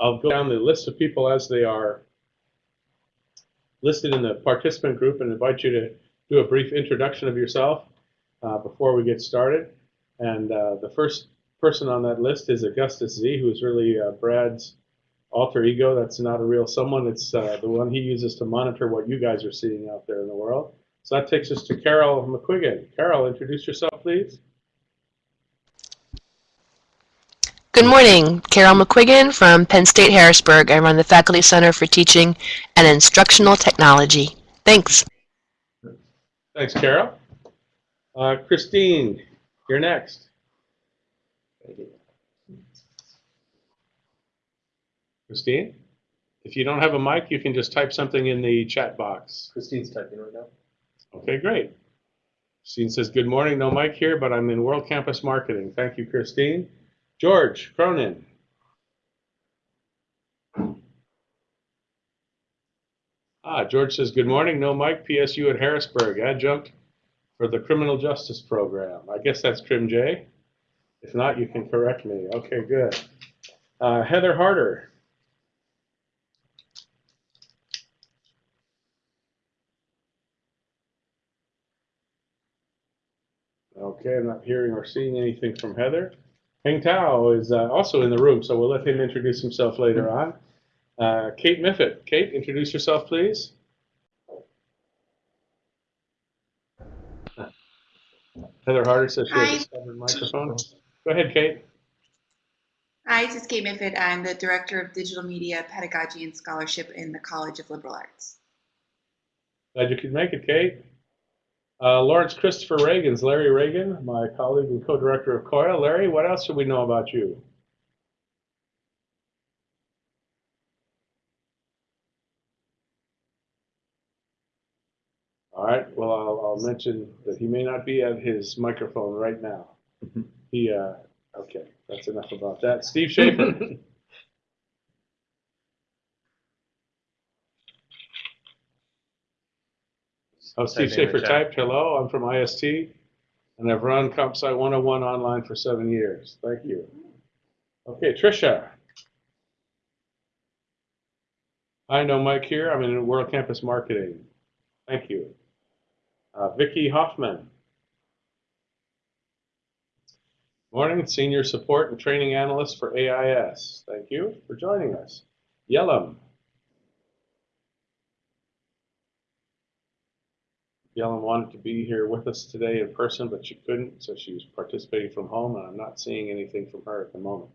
I'll go down the list of people as they are listed in the participant group and invite you to do a brief introduction of yourself uh, before we get started. And uh, the first person on that list is Augustus Z, who is really uh, Brad's alter ego. That's not a real someone. It's uh, the one he uses to monitor what you guys are seeing out there in the world. So that takes us to Carol McQuiggan. Carol, introduce yourself, please. Good morning, Carol McQuiggan from Penn State Harrisburg. I run the Faculty Center for Teaching and Instructional Technology. Thanks. Thanks, Carol. Uh, Christine, you're next. Christine, if you don't have a mic, you can just type something in the chat box. Christine's typing right now. Okay, great. Christine says, good morning, no mic here, but I'm in World Campus Marketing. Thank you, Christine. George Cronin. Ah, George says, good morning, no mic, PSU at Harrisburg, adjunct for the Criminal Justice Program. I guess that's Crim J. If not, you can correct me. Okay, good. Uh, Heather Harder. Okay, I'm not hearing or seeing anything from Heather. Heng Tao is uh, also in the room, so we'll let him introduce himself later on. Uh, Kate Miffitt. Kate, introduce yourself, please. Heather Harder says she has a microphone. Go ahead, Kate. Hi, this is Kate Miffitt. I'm the Director of Digital Media, Pedagogy, and Scholarship in the College of Liberal Arts. Glad you could make it, Kate. Uh, Lawrence Christopher Reagan's Larry Reagan, my colleague and co-director of COIL. Larry, what else should we know about you? All right, well, I'll, I'll mention that he may not be at his microphone right now. He, uh, okay, that's enough about that. Steve Schaefer. Steve Schaefer typed, hello, I'm from IST, and I've run CompSci 101 online for seven years. Thank you. Okay, Tricia. I know mic here. I'm in World Campus Marketing. Thank you. Uh, Vicki Hoffman. Morning, Senior Support and Training Analyst for AIS. Thank you for joining us. Yellum. Yellen wanted to be here with us today in person, but she couldn't, so she was participating from home, and I'm not seeing anything from her at the moment.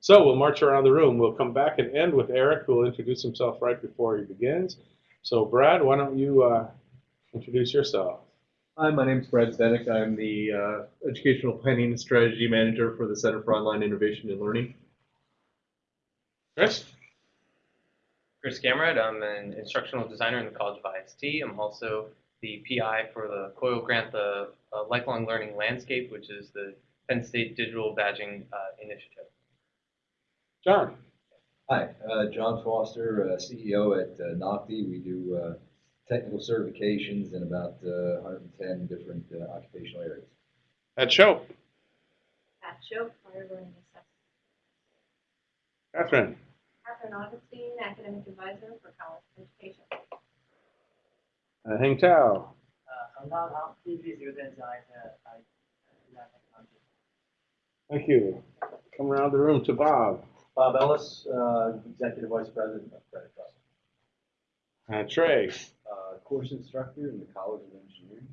So we'll march around the room. We'll come back and end with Eric, who will introduce himself right before he begins. So Brad, why don't you uh, introduce yourself? Hi, my name's Brad Zdenek. I'm the uh, Educational Planning and Strategy Manager for the Center for Online Innovation and Learning. Chris? Chris Gamrat. I'm an instructional designer in the College of IST. I'm also the PI for the COIL grant, the uh, Lifelong Learning Landscape, which is the Penn State Digital Badging uh, Initiative. John? Hi, uh, John Foster, uh, CEO at uh, Nocti. We do uh, technical certifications in about uh, 110 different uh, occupational areas. Ed Shope? Pat Shope, fire learning assessment. Catherine? Catherine Augustine, academic advisor for college education. Uh, Heng Tao? Hamdan Hamdi, visual design, I, design technology. Thank you. Come around the room to Bob. Bob Ellis, uh, Executive Vice President of Credit Trust. Uh, Trey? Uh, Course instructor in the College of Engineering.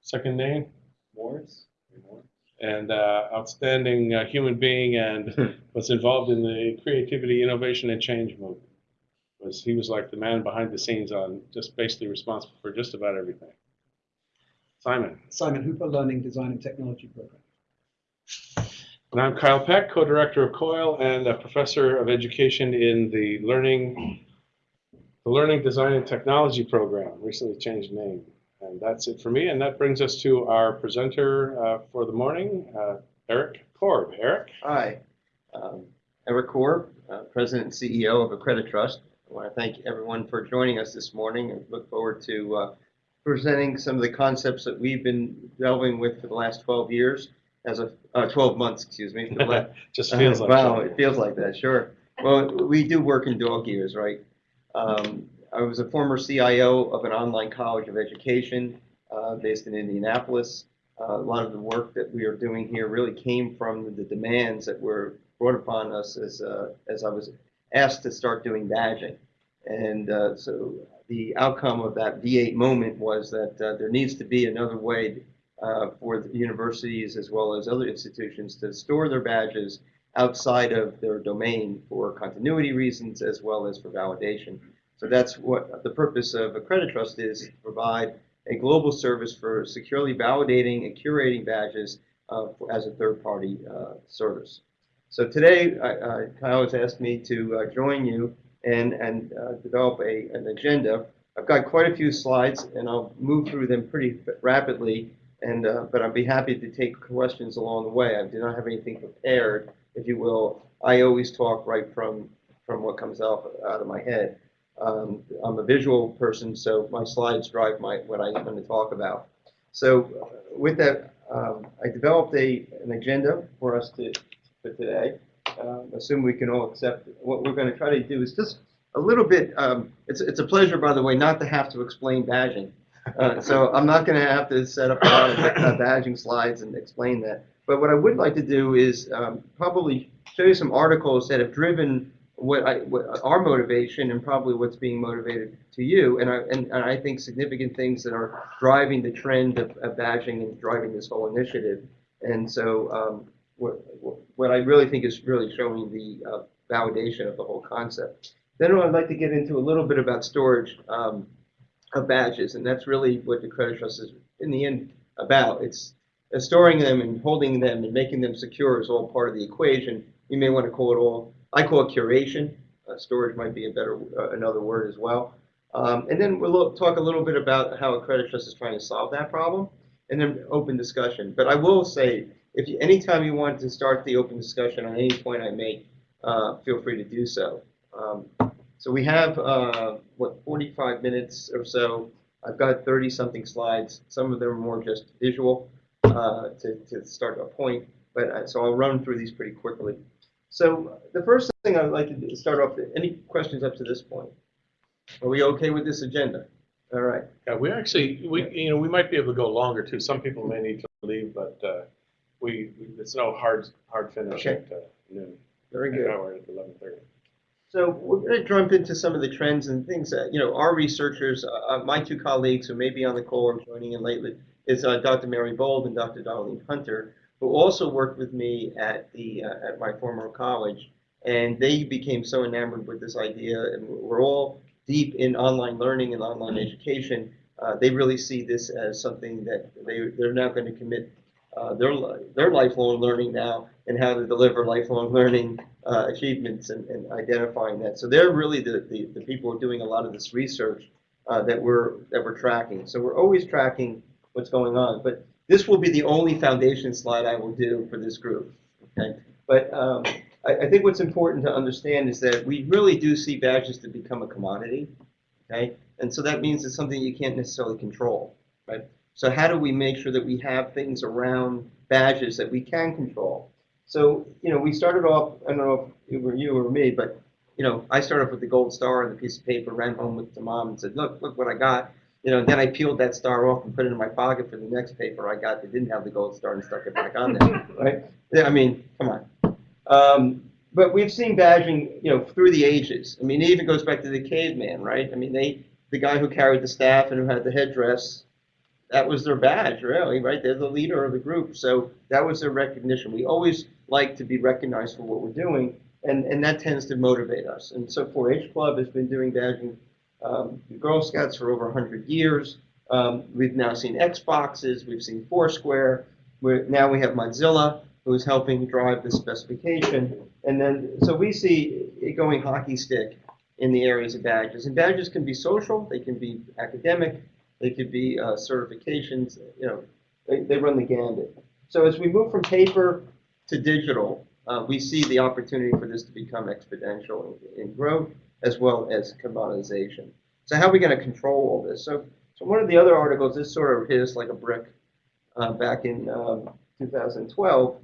Second name? Morris, Morris. and uh, outstanding uh, human being and was involved in the creativity, innovation, and change movement. Was he was like the man behind the scenes on just basically responsible for just about everything. Simon. Simon Hooper, Learning Design and Technology Program. And I'm Kyle Peck, co-director of COIL and a professor of education in the learning, the Learning Design and Technology program. Recently changed name. And that's it for me. And that brings us to our presenter uh, for the morning, uh, Eric Korb. Eric. Hi, um, Eric Korb, uh, President and CEO of Accredit Trust. I want to thank everyone for joining us this morning and look forward to uh, presenting some of the concepts that we've been delving with for the last 12 years, as a uh, 12 months, excuse me. for the la- just feels like wow, that. it feels like that, sure. Well, we do work in dog years, right? Um, I was a former CIO of an online college of education uh, based in Indianapolis. Uh, a lot of the work that we are doing here really came from the demands that were brought upon us as uh, as I was asked to start doing badging. And uh, so the outcome of that V8 moment was that uh, there needs to be another way uh, for the universities as well as other institutions to store their badges outside of their domain for continuity reasons as well as for validation. So that's what the purpose of Accreditrust is, to provide a global service for securely validating and curating badges uh, as a third-party uh, service. So today, Kyle has asked me to uh, join you and, and uh, develop a, an agenda. I've got quite a few slides, and I'll move through them pretty rapidly, and, uh, but I'd be happy to take questions along the way. I do not have anything prepared, if you will. I always talk right from, from what comes out, out of my head. Um, I'm a visual person, so my slides drive my what I'm going to talk about. So with that, um, I developed a, an agenda for us to for today. Um, assume we can all accept what we're going to try to do is just a little bit. Um, it's it's a pleasure, by the way, not to have to explain badging. Uh, so I'm not going to have to set up a lot of uh, badging slides and explain that. But what I would like to do is um, probably show you some articles that have driven what, I, what our motivation and probably what's being motivated to you, and I, and, and I think significant things that are driving the trend of, of badging and driving this whole initiative. And so um, what, what I really think is really showing the uh, validation of the whole concept. Then I'd like to get into a little bit about storage um, of badges, and that's really what the Credit Trust is in the end about. It's uh, storing them and holding them and making them secure is all part of the equation. You may want to call it all I call it curation. Uh, storage might be a better uh, another word as well. Um, and then we'll talk a little bit about how Accreditrust is trying to solve that problem, and then open discussion. But I will say, if you, anytime you want to start the open discussion on any point I make, uh, feel free to do so. Um, so we have uh, what 45 minutes or so. I've got 30 something slides. Some of them are more just visual uh, to, to start a point, but so I'll run through these pretty quickly. So the first thing I'd like to do is start off, any questions up to this point? Are we okay with this agenda? All right. Yeah, we actually, we, you know, we might be able to go longer too. Some people may need to leave, but uh, we, we- it's no hard, hard finish Okay. at uh, noon. Very good. now we're at eleven thirty. So we're going to jump into some of the trends and things that, you know, our researchers, uh, uh, my two colleagues who may be on the call or joining in lately, is uh, Dr. Mary Bold and Dr. Darlene Hunter, who also worked with me at the uh, at my former college, and they became so enamored with this idea, and we're all deep in online learning and online education. Uh, they really see this as something that they they're now going to commit uh, their their lifelong learning now and how to deliver lifelong learning uh, achievements and, and identifying that. So they're really the, the, the people who are doing a lot of this research uh, that we're that we're tracking. So we're always tracking what's going on, but this will be the only foundation slide I will do for this group. Okay, but um, I, I think what's important to understand is that we really do see badges to become a commodity. Okay, and so that means it's something you can't necessarily control, right? So how do we make sure that we have things around badges that we can control? So you know, we started off. I don't know if it were you or me, but you know, I started off with the gold star and the piece of paper, ran home with the mom and said, "Look, look what I got." You know, then I peeled that star off and put it in my pocket for the next paper I got that didn't have the gold star and stuck it back on there, right? Yeah, I mean, come on. Um, but we've seen badging, you know, through the ages. I mean, it even goes back to the caveman, right? I mean, they, the guy who carried the staff and who had the headdress, that was their badge, really, right? They're the leader of the group, so that was their recognition. We always like to be recognized for what we're doing, and, and that tends to motivate us. And so 4-H Club has been doing badging um, Girl Scouts for over 100 years. Um, we've now seen Xboxes, we've seen Foursquare. We're, now we have Mozilla, who's helping drive the specification. And then, so we see it going hockey stick in the areas of badges. And badges can be social, they can be academic, they could be uh, certifications, you know, they, they run the gambit. So as we move from paper to digital, uh, we see the opportunity for this to become exponential in, in growth as well as commoditization. So how are we going to control all this? So, so one of the other articles, this sort of hit us like a brick uh, back in um, 2012,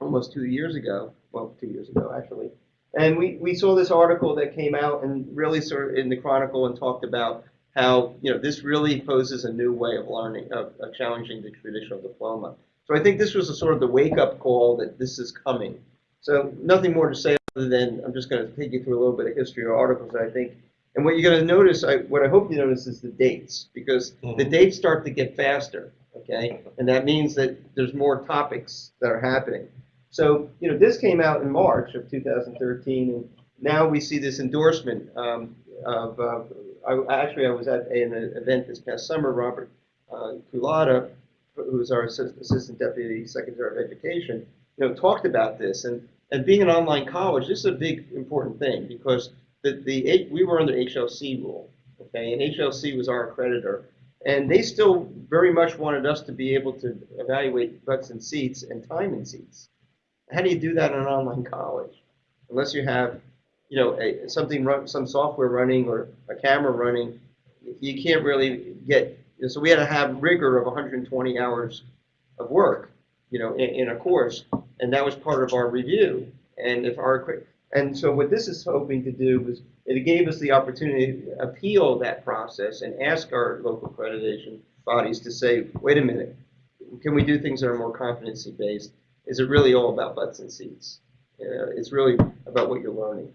almost two years ago, well, two years ago actually. And we, we saw this article that came out and really sort of in the Chronicle and talked about how, you know, this really poses a new way of learning, of, of challenging the traditional diploma. So I think this was a sort of the wake-up call that this is coming. So nothing more to say other than, I'm just going to take you through a little bit of history of articles, I think. And what you're going to notice, I, what I hope you notice is the dates, because the dates start to get faster, okay? And that means that there's more topics that are happening. So, you know, this came out in March of 2013, and now we see this endorsement um, of, uh, I, actually, I was at an event this past summer, Robert uh, Culatta, who's our Assistant Deputy Secretary of Education, you know, talked about this. And, and being an online college, this is a big, important thing because the, the, we were under HLC rule, okay? And HLC was our accreditor. And they still very much wanted us to be able to evaluate butts and seats and time in seats. How do you do that in an online college? Unless you have, you know, a, something run, some software running or a camera running, you can't really get. So we had to have rigor of 120 hours of work, you know, in, in a course, and that was part of our review. And if our and so what this is hoping to do was it gave us the opportunity to appeal that process and ask our local accreditation bodies to say, wait a minute, can we do things that are more competency based? Is it really all about butts and seats? Uh, it's really about what you're learning.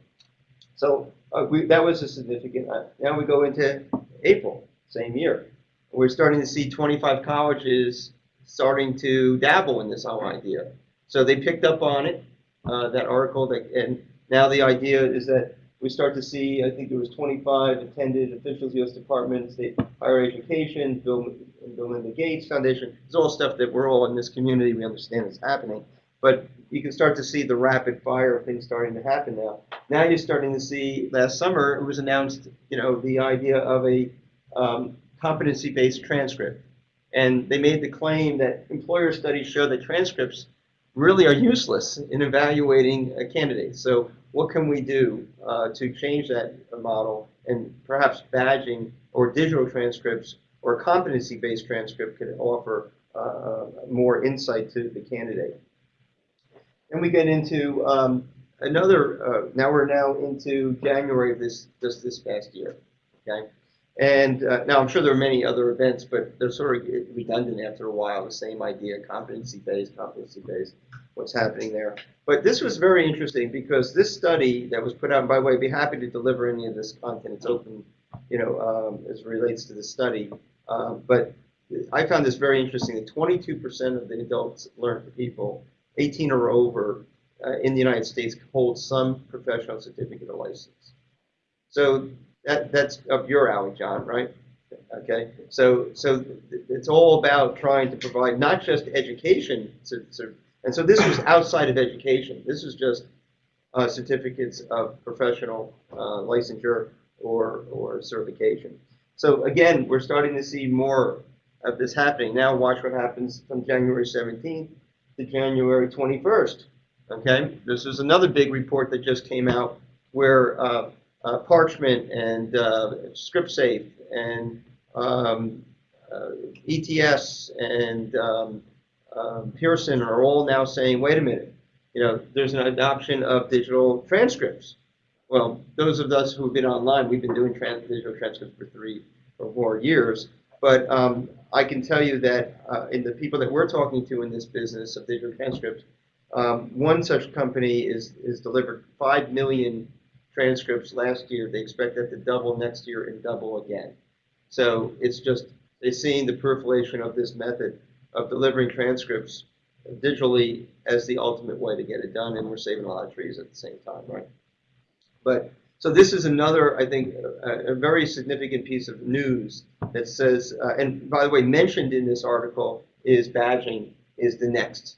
So uh, we, that was a significant. Uh, now we go into April, same year. We're starting to see 25 colleges starting to dabble in this whole idea. So they picked up on it, uh, that article, that, and now the idea is that we start to see, I think there was 25 attended officials, U.S. Department State Higher Education, Bill, Bill Melinda Gates Foundation. It's all stuff that we're all in this community, we understand is happening. But you can start to see the rapid fire of things starting to happen now. Now you're starting to see, last summer, it was announced, you know, the idea of a um, competency-based transcript. And they made the claim that employer studies show that transcripts really are useless in evaluating a candidate. So what can we do uh, to change that model and perhaps badging or digital transcripts or competency-based transcript could offer uh, more insight to the candidate. And we get into um, another, uh, now we're now into January of this, this, this past year, okay? And uh, now I'm sure there are many other events, but they're sort of redundant after a while, the same idea, competency-based, competency-based, what's happening there. But this was very interesting because this study that was put out, and by the way, I'd be happy to deliver any of this content. It's open, you know, um, as relates to the study. Uh, but I found this very interesting that 22% of the adults learned people 18 or over uh, in the United States hold some professional certificate or license. So that, that's up your alley, John, right? Okay, so so it's all about trying to provide not just education, to, to, and so this was outside of education. This was just uh, certificates of professional uh, licensure or or certification. So again, we're starting to see more of this happening. Now watch what happens from January 17th to January 21st. Okay, this is another big report that just came out where uh, uh, Parchment and uh, ScripSafe and um, uh, ETS and um, um, Pearson are all now saying, wait a minute, you know, there's an adoption of digital transcripts. Well, those of us who've been online, we've been doing trans digital transcripts for three or more years. But um, I can tell you that uh, in the people that we're talking to in this business of digital transcripts, um, one such company is, is delivered 5 million transcripts last year. They expect that to double next year and double again. So it's just, they're seeing the proliferation of this method of delivering transcripts digitally as the ultimate way to get it done, and we're saving a lot of trees at the same time, right? But so this is another, I think, a, a very significant piece of news that says, uh, and by the way, mentioned in this article is badging is the next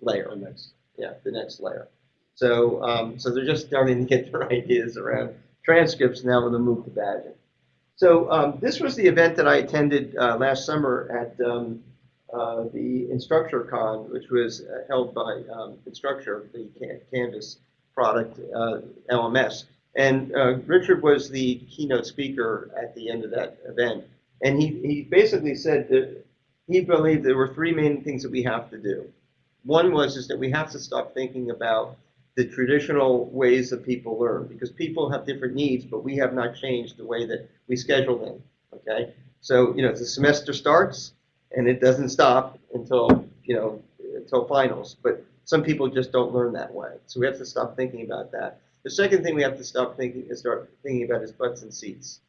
layer. The next. Yeah, the next layer. So, um, so they're just starting to get their ideas around transcripts now with a move to badging. So um, this was the event that I attended uh, last summer at um, uh, the InstructureCon, which was uh, held by um, Instructure, the Canvas product, uh, LMS. And uh, Richard was the keynote speaker at the end of that event. And he, he basically said that he believed there were three main things that we have to do. One was is that we have to stop thinking about the traditional ways that people learn because people have different needs, but we have not changed the way that we schedule them. Okay, so you know the semester starts and it doesn't stop until you know until finals, but some people just don't learn that way. So we have to stop thinking about that. The second thing we have to stop thinking is start thinking about is butts and seats.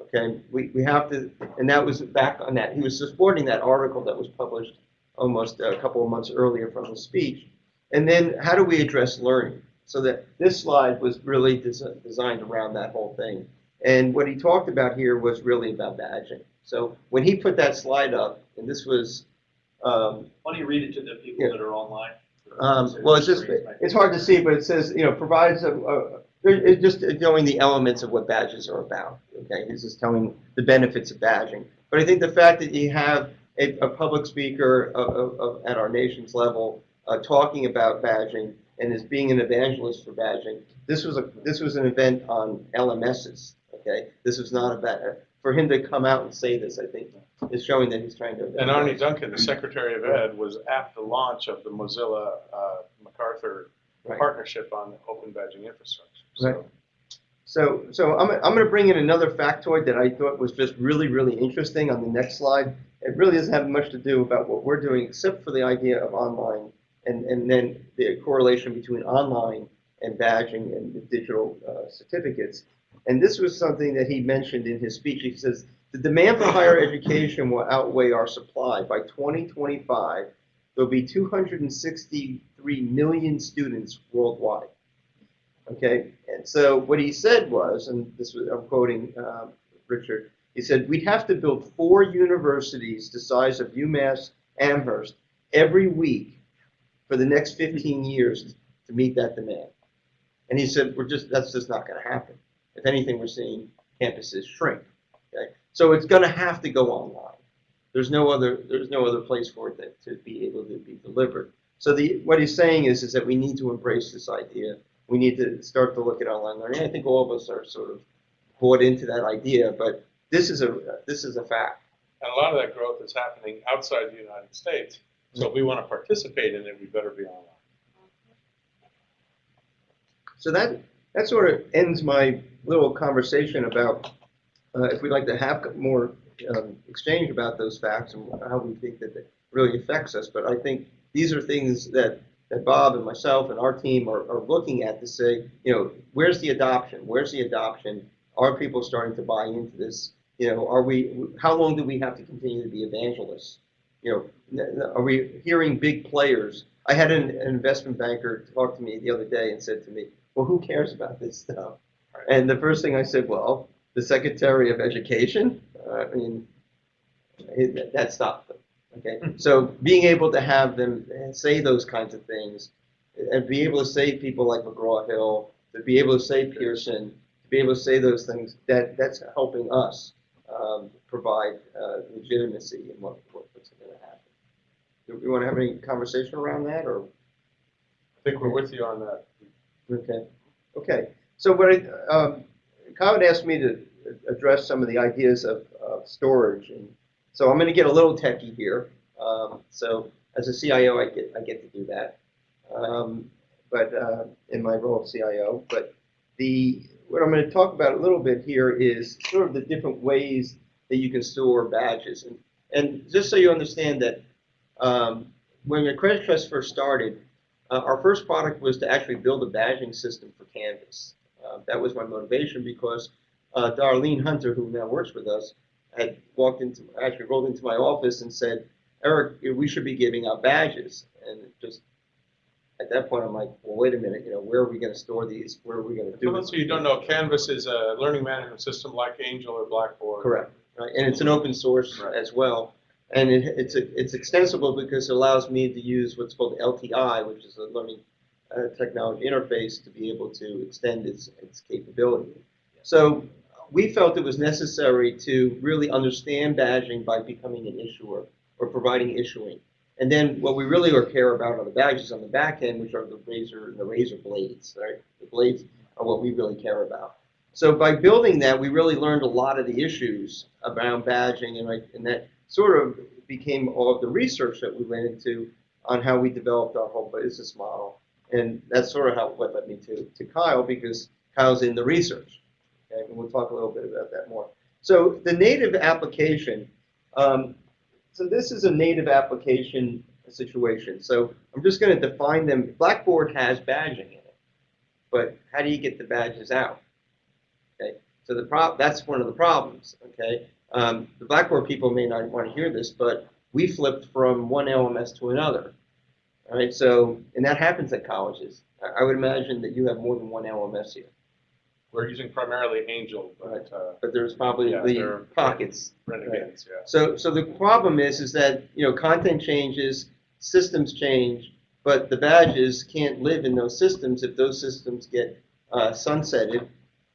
Okay, we, we have to, and that was back on that. He was supporting that article that was published almost a couple of months earlier from his speech. And then how do we address learning? So that this slide was really des- designed around that whole thing. And what he talked about here was really about badging. So when he put that slide up, and this was, um, Why don't you read it to the people that are online? Um, well, it's just, it's hard to see, but it says, you know, provides a, a, it's just knowing the elements of what badges are about. Okay, he's just telling the benefits of badging. But I think the fact that you have a, a public speaker of, of, at our nation's level uh, talking about badging and as being an evangelist for badging, this was a this was an event on LMSs. Okay, this was not about for him to come out and say this. I think is showing that he's trying to. And Arne Duncan, the Secretary of Ed, was at the launch of the Mozilla uh, MacArthur Right. partnership on open badging infrastructure. So Right. So, so I'm, I'm going to bring in another factoid that I thought was just really, really interesting on the next slide. It really doesn't have much to do about what we're doing, except for the idea of online and, and then the correlation between online and badging and digital uh, certificates. And this was something that he mentioned in his speech. He says, the demand for higher education will outweigh our supply. By 2025, there'll be 263 million students worldwide. Okay, and so what he said was, and this was, I'm quoting um, Richard, he said, we'd have to build four universities the size of UMass Amherst every week for the next 15 years to meet that demand. And he said, we're just, that's just not going to happen. If anything, we're seeing campuses shrink. Okay, so it's going to have to go online. There's no other, there's no other place for it that, to be able to be delivered. So the, what he's saying is, is that we need to embrace this idea we need to start to look at online learning. I think all of us are sort of bought into that idea, but this is a this is a fact. And a lot of that growth is happening outside the United States. So if we want to participate in it, we better be online. So that that sort of ends my little conversation about if we'd like to have more um, exchange about those facts and how we think that it really affects us. But I think these are things that that Bob and myself and our team are, are looking at to say, you know, where's the adoption? Where's the adoption? Are people starting to buy into this? You know, are we? How long do we have to continue to be evangelists? You know, are we hearing big players? I had an, an investment banker talk to me the other day and said to me, "Well, who cares about this stuff?" And the first thing I said, "Well, the Secretary of Education. Uh, I mean, it, that stopped them." Okay, so being able to have them say those kinds of things, and be able to say people like McGraw Hill, to be able to say Pearson, to be able to say those things, that that's helping us um, provide uh, legitimacy in what, what what's going to happen. Do we want to have any conversation around that, or I think we're with you on that. okay, okay? So what I, um, Kyle asked me to address some of the ideas of, storage and so I'm going to get a little techie here. Um, so as a CIO, I get I get to do that, um, but uh, in my role of CIO. But the what I'm going to talk about a little bit here is sort of the different ways that you can store badges, and and just so you understand that um, when the Credit Trust first started, uh, our first product was to actually build a badging system for Canvas. Uh, that was my motivation because uh, Darlene Hunter, who now works with us, had walked into, actually rolled into my office and said, Eric, we should be giving out badges. And just at that point, I'm like, well, wait a minute, you know, where are we going to store these? Where are we going to do For those of you don't know, Canvas is a learning management system like Angel or Blackboard. Correct. Right, and it's an open source Right. as well. And it, it's a, it's extensible because it allows me to use what's called LTI, which is a learning uh, technology interface, to be able to extend its, its capability. So we felt it was necessary to really understand badging by becoming an issuer or providing issuing. And then what we really care about are the badges on the back end, which are the razor and the razor blades, right? The blades are what we really care about. So by building that, we really learned a lot of the issues around badging, and, like, and that sort of became all of the research that we went into on how we developed our whole business model. And that's sort of how, what led me to, to Kyle, because Kyle's in the research. Okay, and we'll talk a little bit about that more. So the native application, um, so this is a native application situation. So I'm just going to define them. Blackboard has badging in it, but how do you get the badges out? Okay, so the prob that's one of the problems. Okay, um, the Blackboard people may not want to hear this, but we flipped from one LMS to another. All right, so and that happens at colleges. I, I would imagine that you have more than one LMS here, We're using primarily Angel, but uh, but there's probably Yeah, the they're- pockets. Renegades, yeah. So, so the problem is, is that, you know, content changes, systems change, but the badges can't live in those systems if those systems get uh, sunsetted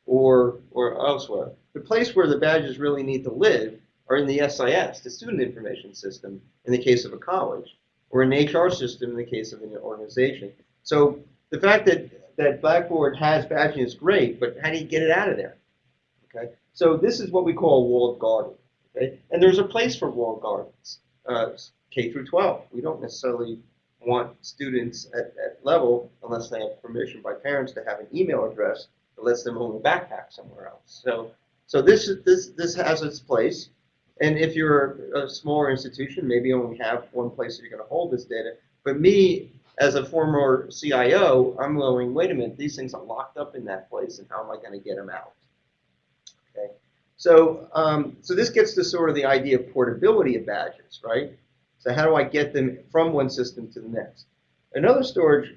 or, or elsewhere. The place where the badges really need to live are in the SIS, the Student Information System, in the case of a college, or an HR system in the case of an organization. So the fact that, that Blackboard has badging is great, but how do you get it out of there? Okay, so this is what we call a walled garden. Okay? And there's a place for walled gardens, uh, K through 12. We don't necessarily want students at that level unless they have permission by parents to have an email address that lets them own a backpack somewhere else. So, so this is this this has its place. And if you're a smaller institution, maybe you only have one place that you're going to hold this data. But me, as a former CIO, I'm going, wait a minute, these things are locked up in that place, and how am I going to get them out? Okay. So, um, so this gets to sort of the idea of portability of badges, right? So how do I get them from one system to the next? Another storage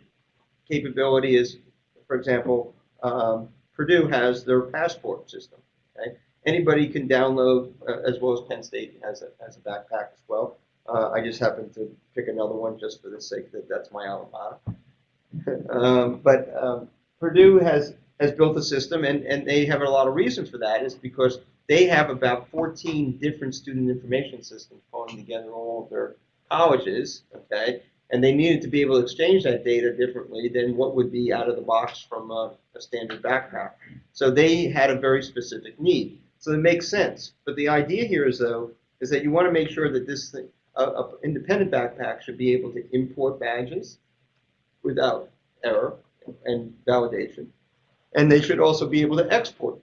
capability is, for example, um, Purdue has their passport system. Okay? Anybody can download, uh, as well as Penn State has a, has a backpack as well. Uh, I just happened to pick another one just for the sake that that's my alma mater. um, but um, Purdue has has built a system, and, and they have a lot of reasons for that. Is because they have about 14 different student information systems pulling together all of their colleges, okay? And they needed to be able to exchange that data differently than what would be out of the box from a, a standard backpack. So they had a very specific need. So it makes sense. But the idea here is, though, is that you want to make sure that this thing, a, a independent backpack should be able to import badges without error and validation. And they should also be able to export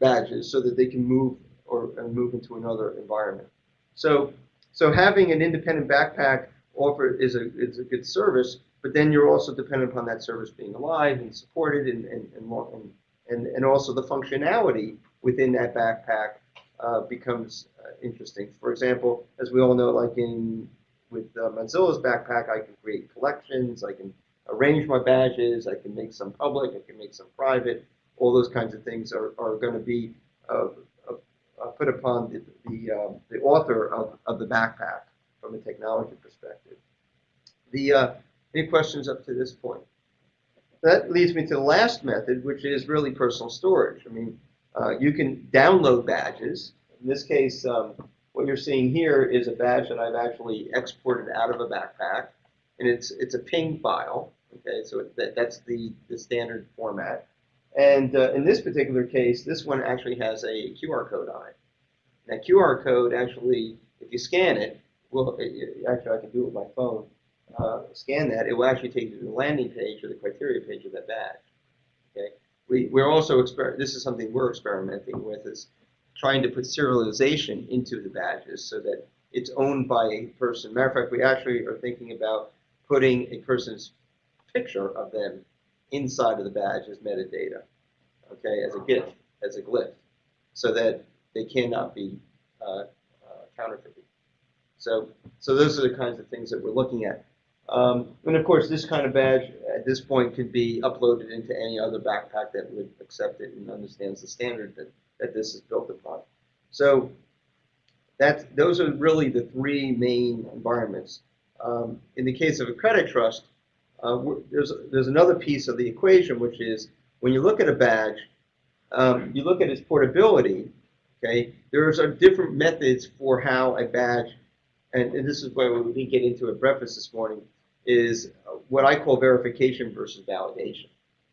badges so that they can move or move into another environment. So, so having an independent backpack offer is a is a good service, but then you're also dependent upon that service being alive and supported and and and, and, and also the functionality within that backpack uh, becomes uh, interesting. For example, as we all know, like in with uh, Mozilla's backpack, I can create collections, I can arrange my badges, I can make some public, I can make some private. All those kinds of things are, are going to be uh, uh, uh, put upon the the, um, the author of, of the backpack from a technology perspective. The any questions up to this point? That leads me to the last method, which is really personal storage. I mean, uh, you can download badges. In this case, um, what you're seeing here is a badge that I've actually exported out of a backpack, and it's it's a PNG file. Okay, so that, that's the the standard format. And uh, in this particular case, this one actually has a QR code on it. That QR code actually, if you scan it, well, actually I can do it with my phone. Uh, scan that, it will actually take you to the landing page or the criteria page of that badge. Okay, we we're also exper- This is something we're experimenting with is trying to put serialization into the badges so that it's owned by a person. Matter of fact, we actually are thinking about putting a person's picture of them inside of the badge as metadata, okay, as a gift, as a glyph, so that they cannot be uh, uh, counterfeited. So, so those are the kinds of things that we're looking at. Um, and of course, this kind of badge at this point could be uploaded into any other backpack that would accept it and understands the standard that, that this is built upon. So that's, those are really the three main environments. Um, in the case of Accreditrust, uh, there's, there's another piece of the equation, which is when you look at a badge, um, you look at its portability, okay, there's are different methods for how a badge, and, and this is where we didn't get into at breakfast this morning, is what I call verification versus validation.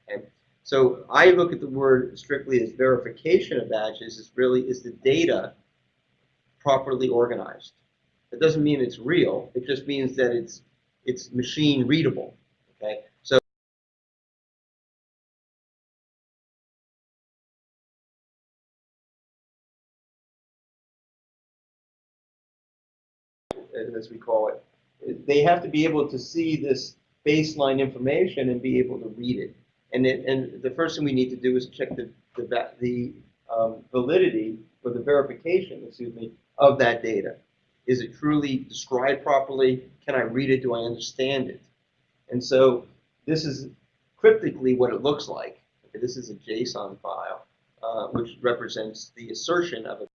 Okay? So I look at the word strictly as verification of badges is really is the data properly organized. It doesn't mean it's real. It just means that it's it's machine readable. Okay. So as we call it, they have to be able to see this baseline information and be able to read it. And it, and the first thing we need to do is check the, the, the um, validity or the verification, excuse me, of that data. Is it truly described properly? Can I read it? Do I understand it? And so this is cryptically what it looks like. Okay, this is a JSON file, uh, which represents the assertion of a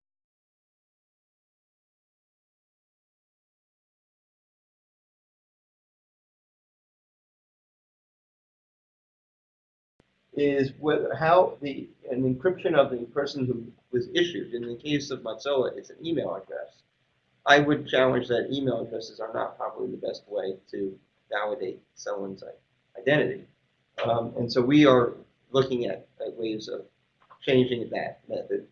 is whether how the an encryption of the person who was issued. In the case of Mozilla, it's an email address. I would challenge that email addresses are not probably the best way to validate someone's identity. Um, and so we are looking at, at ways of changing that method.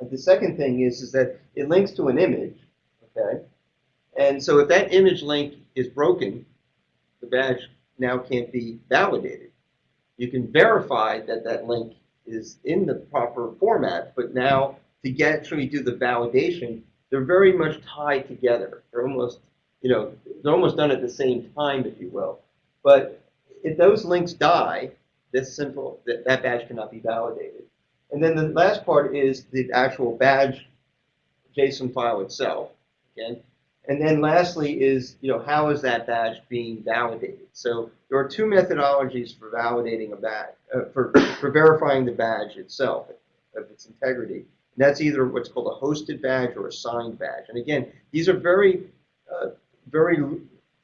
And the second thing is, is that it links to an image, okay? And so if that image link is broken, the badge now can't be validated. You can verify that that link is in the proper format, but now to get actually do the validation, they're very much tied together. They're almost, you know, they're almost done at the same time, if you will. But if those links die, this simple that, that badge cannot be validated. And then the last part is the actual badge JSON file itself. Again, and then lastly is, you know, how is that badge being validated? So there are two methodologies for validating a badge, uh, for, for verifying the badge itself, of its integrity. And that's either what's called a hosted badge or a signed badge. And again, these are very, uh, very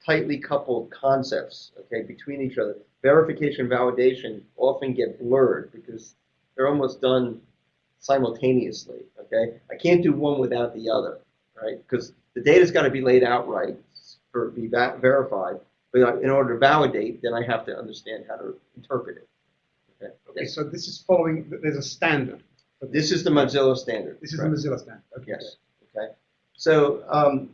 tightly coupled concepts, okay, between each other. Verification and validation often get blurred because they're almost done simultaneously, okay? I can't do one without the other, right? Because the data's got to be laid out right for it to be verified. But in order to validate, then I have to understand how to interpret it. Okay. Okay, so this is following, there's a standard. This is the Mozilla standard. This is the? Mozilla standard. Okay. Yes. Okay. So, um,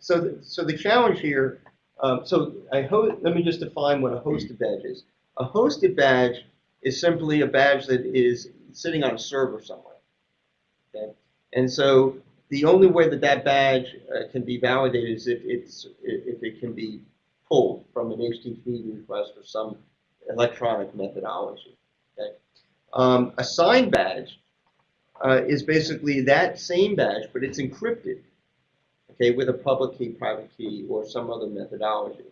so, the, so the challenge here. Um, so I let me just define what a hosted badge is. A hosted badge is simply a badge that is sitting on a server somewhere. Okay. And so the only way that that badge uh, can be validated is if it's if it can be pulled from an HTTP request or some electronic methodology. Okay. Um, a signed badge uh, is basically that same badge, but it's encrypted, okay, with a public key, private key, or some other methodology.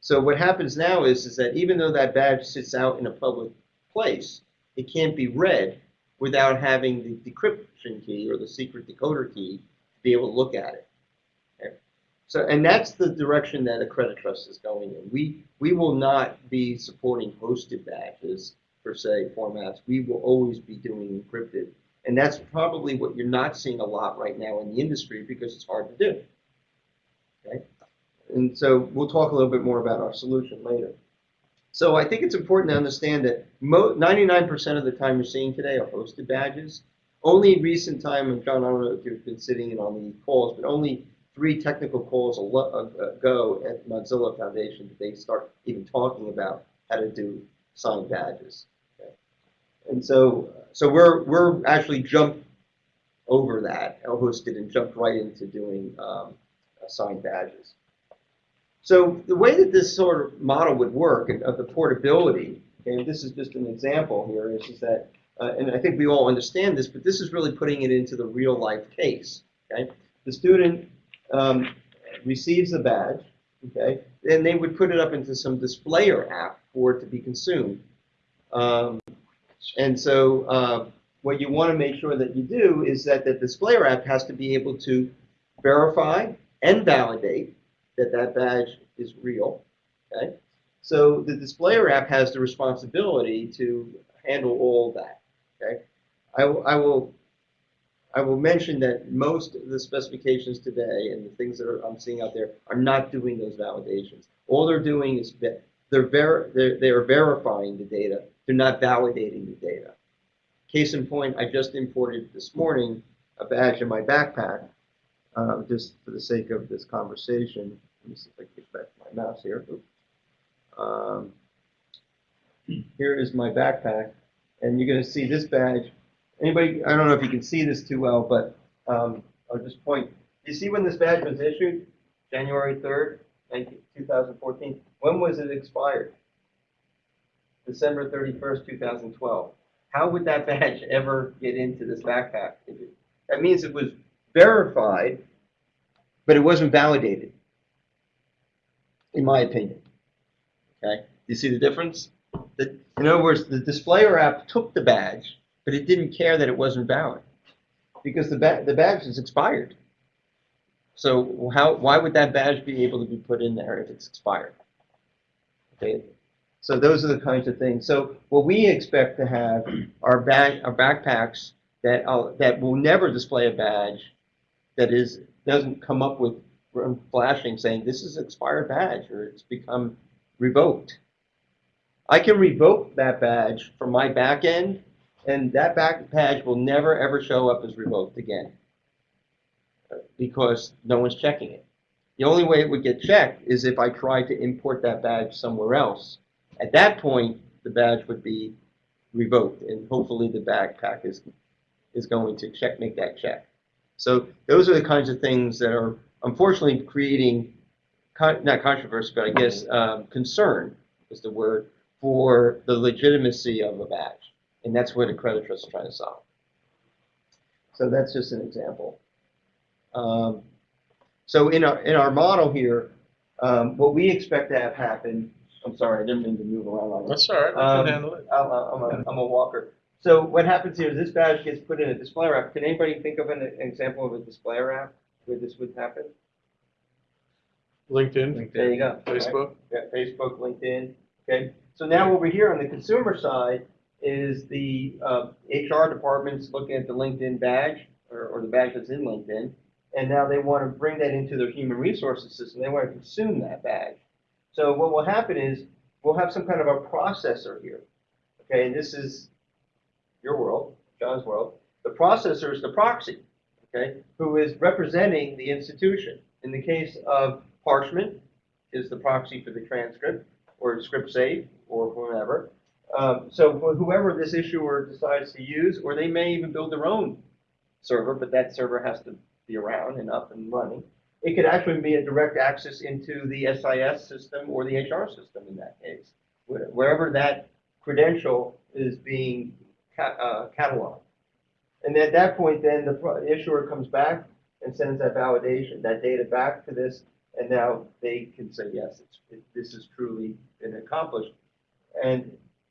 So what happens now is, is that even though that badge sits out in a public place, it can't be read without having the decryption key or the secret decoder key to be able to look at it. Okay? So, and that's the direction that Accreditrust is going in. We we will not be supporting hosted badges per se formats. We will always be doing encrypted. And that's probably what you're not seeing a lot right now in the industry because it's hard to do. Okay? And so we'll talk a little bit more about our solution later. So I think it's important to understand that 99% of the time you're seeing today are hosted badges. Only in recent time, and John, I don't know if you've been sitting in on the calls, but only three technical calls ago at Mozilla Foundation did they start even talking about how to do signed badges. And so, so we're we're actually jumped over that, hosted, and jumped right into doing um, assigned badges. So the way that this sort of model would work of the portability, and this is just an example here, is, is that, uh, and I think we all understand this, but this is really putting it into the real life case. Okay, the student um, receives the badge, okay, then they would put it up into some displayer app for it to be consumed. Um, and so uh, what you want to make sure that you do is that the displayer app has to be able to verify and validate that that badge is real. Okay, so the displayer app has the responsibility to handle all that. Okay, I, will- I will I will mention that most of the specifications today and the things that are, I'm seeing out there are not doing those validations. All they're doing is they're, ver- they're, they're verifying the data. They're not validating the data. Case in point, I just imported this morning a badge in my backpack, uh, just for the sake of this conversation. Let me see if I can get back to my mouse here. Um, here is my backpack, and you're going to see this badge. Anybody, I don't know if you can see this too well, but um, I'll just point. You see when this badge was issued? January 3rd, 19 2014. When was it expired? December 31st, 2012. How would that badge ever get into this backpack? That means it was verified, but it wasn't validated, in my opinion. Okay, you see the difference? The- In other words, the displayer app took the badge, but it didn't care that it wasn't valid, because the ba, the badge is expired. So how, why would that badge be able to be put in there if it's expired? Okay, so those are the kinds of things. So what we expect to have are bag, are backpacks that, uh, that will never display a badge that is, doesn't come up with flashing saying this is expired badge or it's become revoked. I can revoke that badge from my back end and that back badge will never ever show up as revoked again uh, because no one's checking it. The only way it would get checked is if I tried to import that badge somewhere else. At that point, the badge would be revoked and hopefully the backpack is, is going to check, make that check. So those are the kinds of things that are unfortunately creating, con- not controversy, but I guess um, concern is the word, for the legitimacy of a badge. And that's what Accreditrust is trying to solve. So that's just an example. Um, so in our, in our model here, um, what we expect to have happen, I'm sorry, I didn't mean to move around like that. That's all right, Um, handle it. I'm a, I'm a, I'm a walker. So what happens here is this badge gets put in a display app. Can anybody think of an, an example of a display app where this would happen? LinkedIn, There you go. Facebook. Yeah, Facebook, LinkedIn. Okay. So now over here on the consumer side is the uh, HR department's looking at the LinkedIn badge or, or the badge that's in LinkedIn, and now they want to bring that into their human resources system. They want to consume that badge. So what will happen is we'll have some kind of a processor here. Okay, and this is your world, John's world. The processor is the proxy, okay, who is representing the institution. In the case of Parchment, is the proxy for the transcript, or ScripSafe, or whomever. Um, so whoever this issuer decides to use, or they may even build their own server, but that server has to be around and up and running. It could actually be a direct access into the SIS system or the HR system in that case, wherever that credential is being ca- uh, cataloged. And at that point, then the issuer comes back and sends that validation, that data back to this, and now they can say, yes, it, this has truly been accomplished. And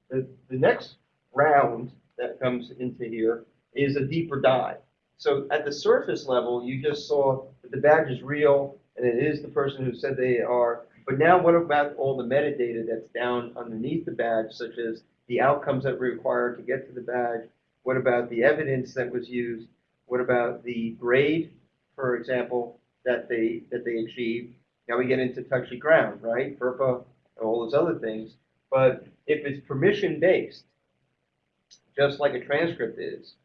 the, the next round that comes into here is a deeper dive. So at the surface level, you just saw that the badge is real and it is the person who said they are. But now what about all the metadata that's down underneath the badge, such as the outcomes that were required to get to the badge? What about the evidence that was used? What about the grade, for example, that they, that they achieved? Now we get into touchy ground, right? FERPA, all those other things. But if it's permission-based, just like a transcript is,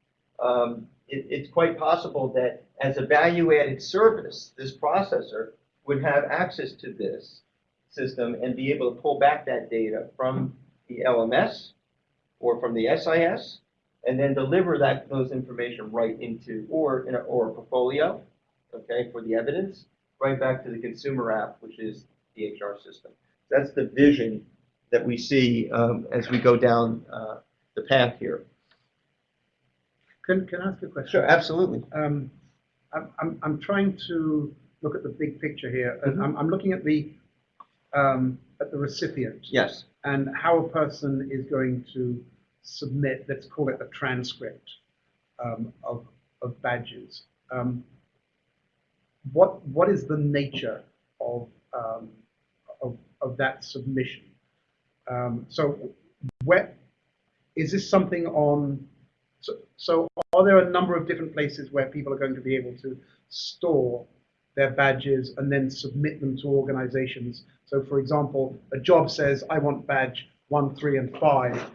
um, it, it's quite possible that as a value-added service, this processor would have access to this system and be able to pull back that data from the LMS or from the SIS and then deliver that, those information right into, or in a, or a portfolio, okay, for the evidence, right back to the consumer app, which is the HR system. That's the vision that we see um, as we go down uh, the path here. Can, can I ask a question? Sure, absolutely. Um, I'm, I'm, I'm trying to look at the big picture here, and Mhm. I'm, I'm looking at the, um, at the recipient Yes. and how a person is going to submit, let's call it a transcript um, of, of badges. Um, what, what is the nature of, um, of, of that submission? Um, so where, is this something on, so, so are there a number of different places where people are going to be able to store their badges and then submit them to organizations? So for example, a job says, I want badge one, three, and five.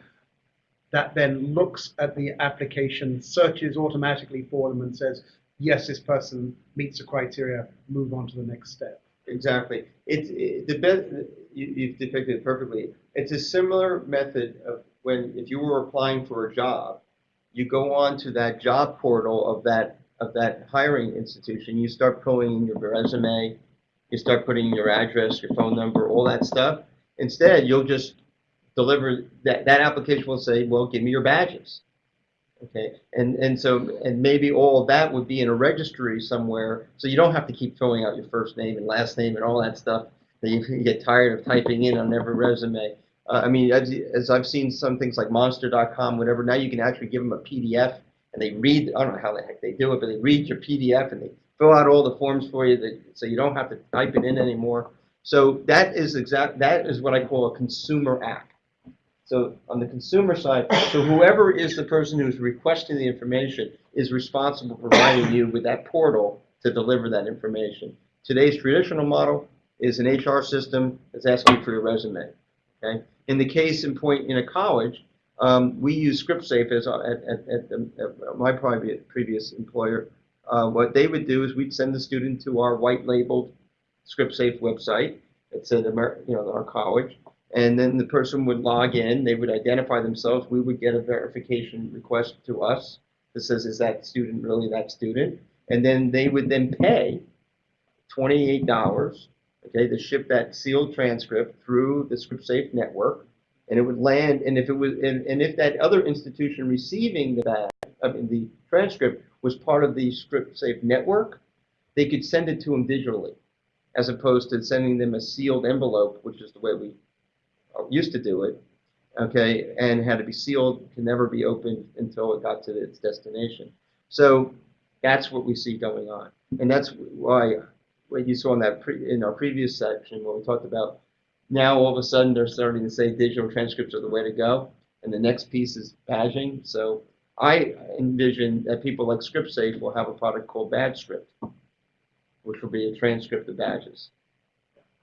That then looks at the application, searches automatically for them and says, yes, this person meets the criteria, move on to the next step. Exactly. It's it, the best. You, you've depicted it perfectly. It's a similar method of when if you were applying for a job, you go on to that job portal of that of that hiring institution. You start pulling in your resume, you start putting your address, your phone number, all that stuff. Instead, you'll just deliver, that, that application will say, well, give me your badges. Okay, and, and so, and maybe all of that would be in a registry somewhere, so you don't have to keep filling out your first name and last name and all that stuff that you get tired of typing in on every resume. Uh, I mean, as, as I've seen some things like monster.com, whatever, now you can actually give them a PDF and they read, I don't know how the heck they do it, but they read your PDF and they fill out all the forms for you that, so you don't have to type it in anymore. So that is exact, that is what I call a consumer app. So on the consumer side, so whoever is the person who's requesting the information is responsible for providing you with that portal to deliver that information. Today's traditional model is an HR system that's asking for your resume. Okay. In the case in point in a college, um, we use ScripSafe as at, at, at, my private previous employer. Uh, what they would do is we'd send the student to our white labeled ScripSafe website. At Amer- you know our college, and then the person would log in. They would identify themselves. We would get a verification request to us that says, "Is that student really that student?" And then they would then pay twenty-eight dollars, okay, to ship that sealed transcript through the ScripSafe network, and it would land. And if it was, and, and if that other institution receiving the badge, I mean, the transcript was part of the ScripSafe network, they could send it to them digitally, as opposed to sending them a sealed envelope, which is the way we used to do it, okay, and had to be sealed, can never be opened until it got to its destination. So that's what we see going on, and that's why what you saw in that in our previous section when we talked about now all of a sudden they're starting to say digital transcripts are the way to go, and the next piece is badging. So I envision that people like ScripSafe will have a product called BadgeScript, which will be a transcript of badges,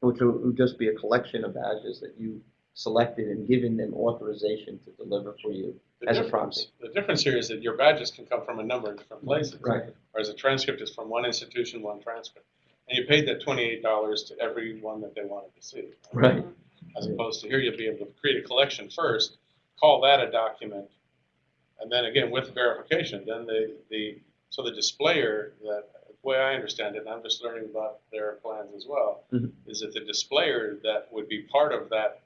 which will just be a collection of badges that you selected and given them authorization to deliver for you The as a prompting. the difference here is that your badges can come from a number of different places. Right. Whereas a transcript is from one institution, one transcript. And you paid that twenty-eight dollars to every one that they wanted to see. Right. As opposed to here, you'll be able to create a collection first, call that a document, and then again, with verification, then the, the, so the displayer, that, the way I understand it, and I'm just learning about their plans as well, Mhm. is that the displayer that would be part of that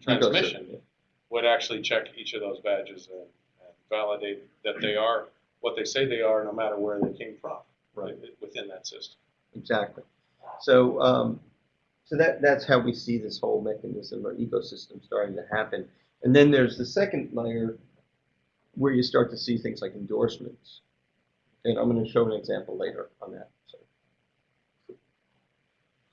transmission would actually check each of those badges and, and validate that they are what they say they are, no matter where they came from, right, within that system. Exactly. So, um, so that, that's how we see this whole mechanism or ecosystem starting to happen. And then there's the second layer where you start to see things like endorsements. And I'm going to show an example later on that.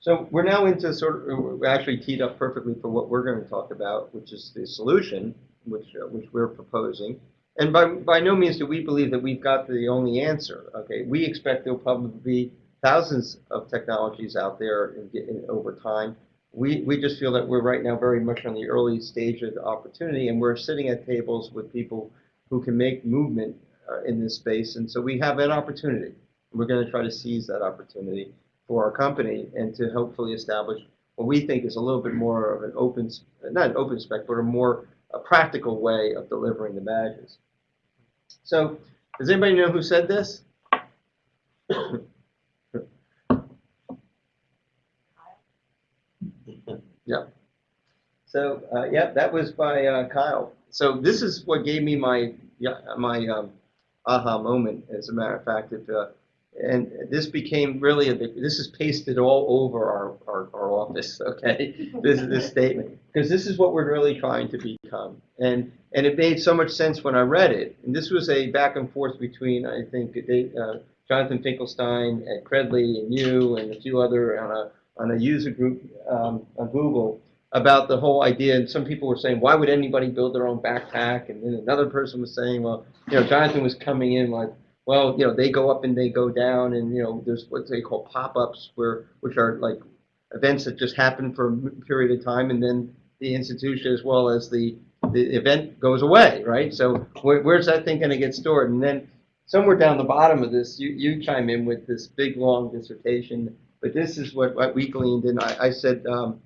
So, we're now into sort of, actually teed up perfectly for what we're going to talk about, which is the solution, which, uh, which we're proposing. And by, by no means do we believe that we've got the only answer. Okay, we expect there'll probably be thousands of technologies out there in, in, over time. We, we just feel that we're right now very much on the early stage of the opportunity, and we're sitting at tables with people who can make movement uh, in this space. And so we have an opportunity. We're going to try to seize that opportunity for our company and to hopefully establish what we think is a little bit more of an open, not an open spec, but a more a practical way of delivering the badges. So, does anybody know who said this? yeah. So, uh, yeah, that was by uh, Kyle. So this is what gave me my yeah, my um, aha moment. As a matter of fact, it, uh, and this became really a this is pasted all over our, our, our office. Okay, this is this statement because this is what we're really trying to become. And and it made so much sense when I read it. And this was a back and forth between I think they, uh, Jonathan Finkelstein at Credly and you and a few other on a on a user group um, on Google about the whole idea. And some people were saying, why would anybody build their own backpack? And then another person was saying, well, you know, Jonathan was coming in like, well, you know, they go up and they go down, and you know, there's what they call pop-ups, where which are like events that just happen for a period of time, and then the institution as well as the the event goes away, right? So where, where's that thing going to get stored? And then somewhere down the bottom of this, you, you chime in with this big long dissertation. But this is what, what we gleaned, and I, I said, um,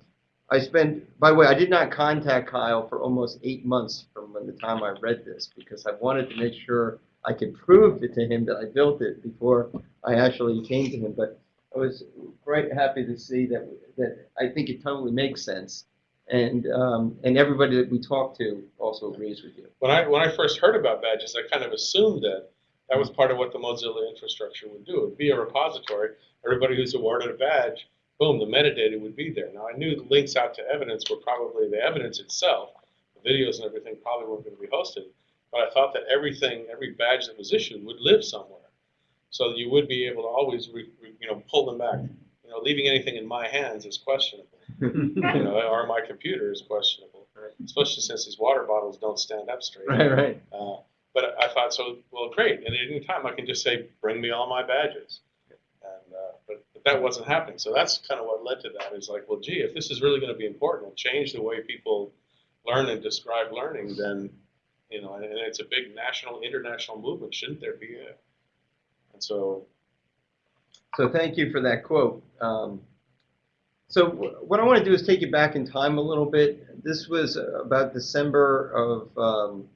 I spent, by the way, I did not contact Kyle for almost eight months from when the time I read this because I wanted to make sure I could prove it to him that I built it before I actually came to him. But I was quite happy to see that, that I think it totally makes sense. And, um, and everybody that we talk to also agrees with you. When I, when I first heard about badges, I kind of assumed that that was part of what the Mozilla infrastructure would do. It would be a repository. Everybody who's awarded a badge, boom, the metadata would be there. Now, I knew the links out to evidence were probably the evidence itself. The videos and everything probably weren't going to be hosted. But I thought that everything, every badge that was issued would live somewhere. So that you would be able to always, re, re, you know, pull them back. You know, leaving anything in my hands is questionable. you know, or my computer is questionable, especially since these water bottles don't stand up straight. Right, right. Uh, but I thought, so, well, great. And at any time, I can just say, bring me all my badges. And, uh, but, but that wasn't happening. So that's kind of what led to that is like, well, gee, if this is really going to be important and change the way people learn and describe learning, then, you know, and, it's a big national, international movement, shouldn't there be a, and so, So thank you for that quote. Um, so wh- what I want to do is take you back in time a little bit. This was about December of um,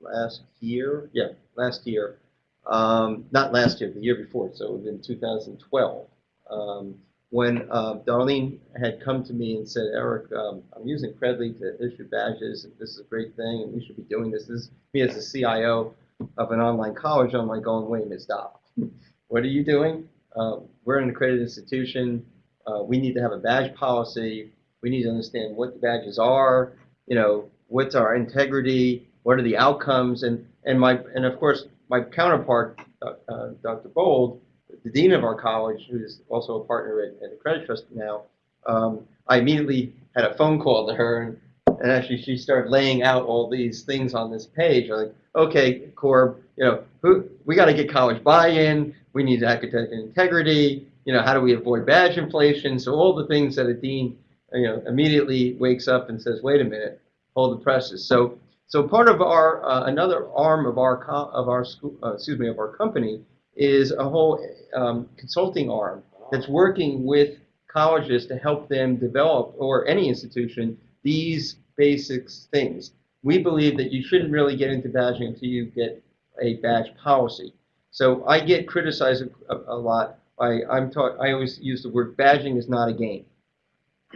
last year. Yeah, last year. Um, not last year, the year before. So it was in 2012. Um, when uh, Darlene had come to me and said, Eric, um, I'm using Credly to issue badges, and this is a great thing, and we should be doing this. This is me as a CIO of an online college. I'm like going, wait minute, stop. what are you doing? Uh, we're an accredited institution. Uh, we need to have a badge policy. We need to understand what the badges are. You know, what's our integrity? What are the outcomes? And and my and of course my counterpart, uh, Dr. Bold, the dean of our college, who's also a partner at, at the Accreditrust now. Um, I immediately had a phone call to her, and, and actually she started laying out all these things on this page. Like, okay, Corb, you know, who, we got to get college buy-in. We need academic integrity. You know, how do we avoid badge inflation? So all the things that a dean, you know, immediately wakes up and says, wait a minute, hold the presses. So, so part of our uh, another arm of our of our school, uh, excuse me, of our company is a whole um, consulting arm that's working with colleges to help them develop, or any institution, these basic things. We believe that you shouldn't really get into badging until you get a badge policy. So I get criticized a, a lot. I, I'm taught. I always use the word badging is not a game.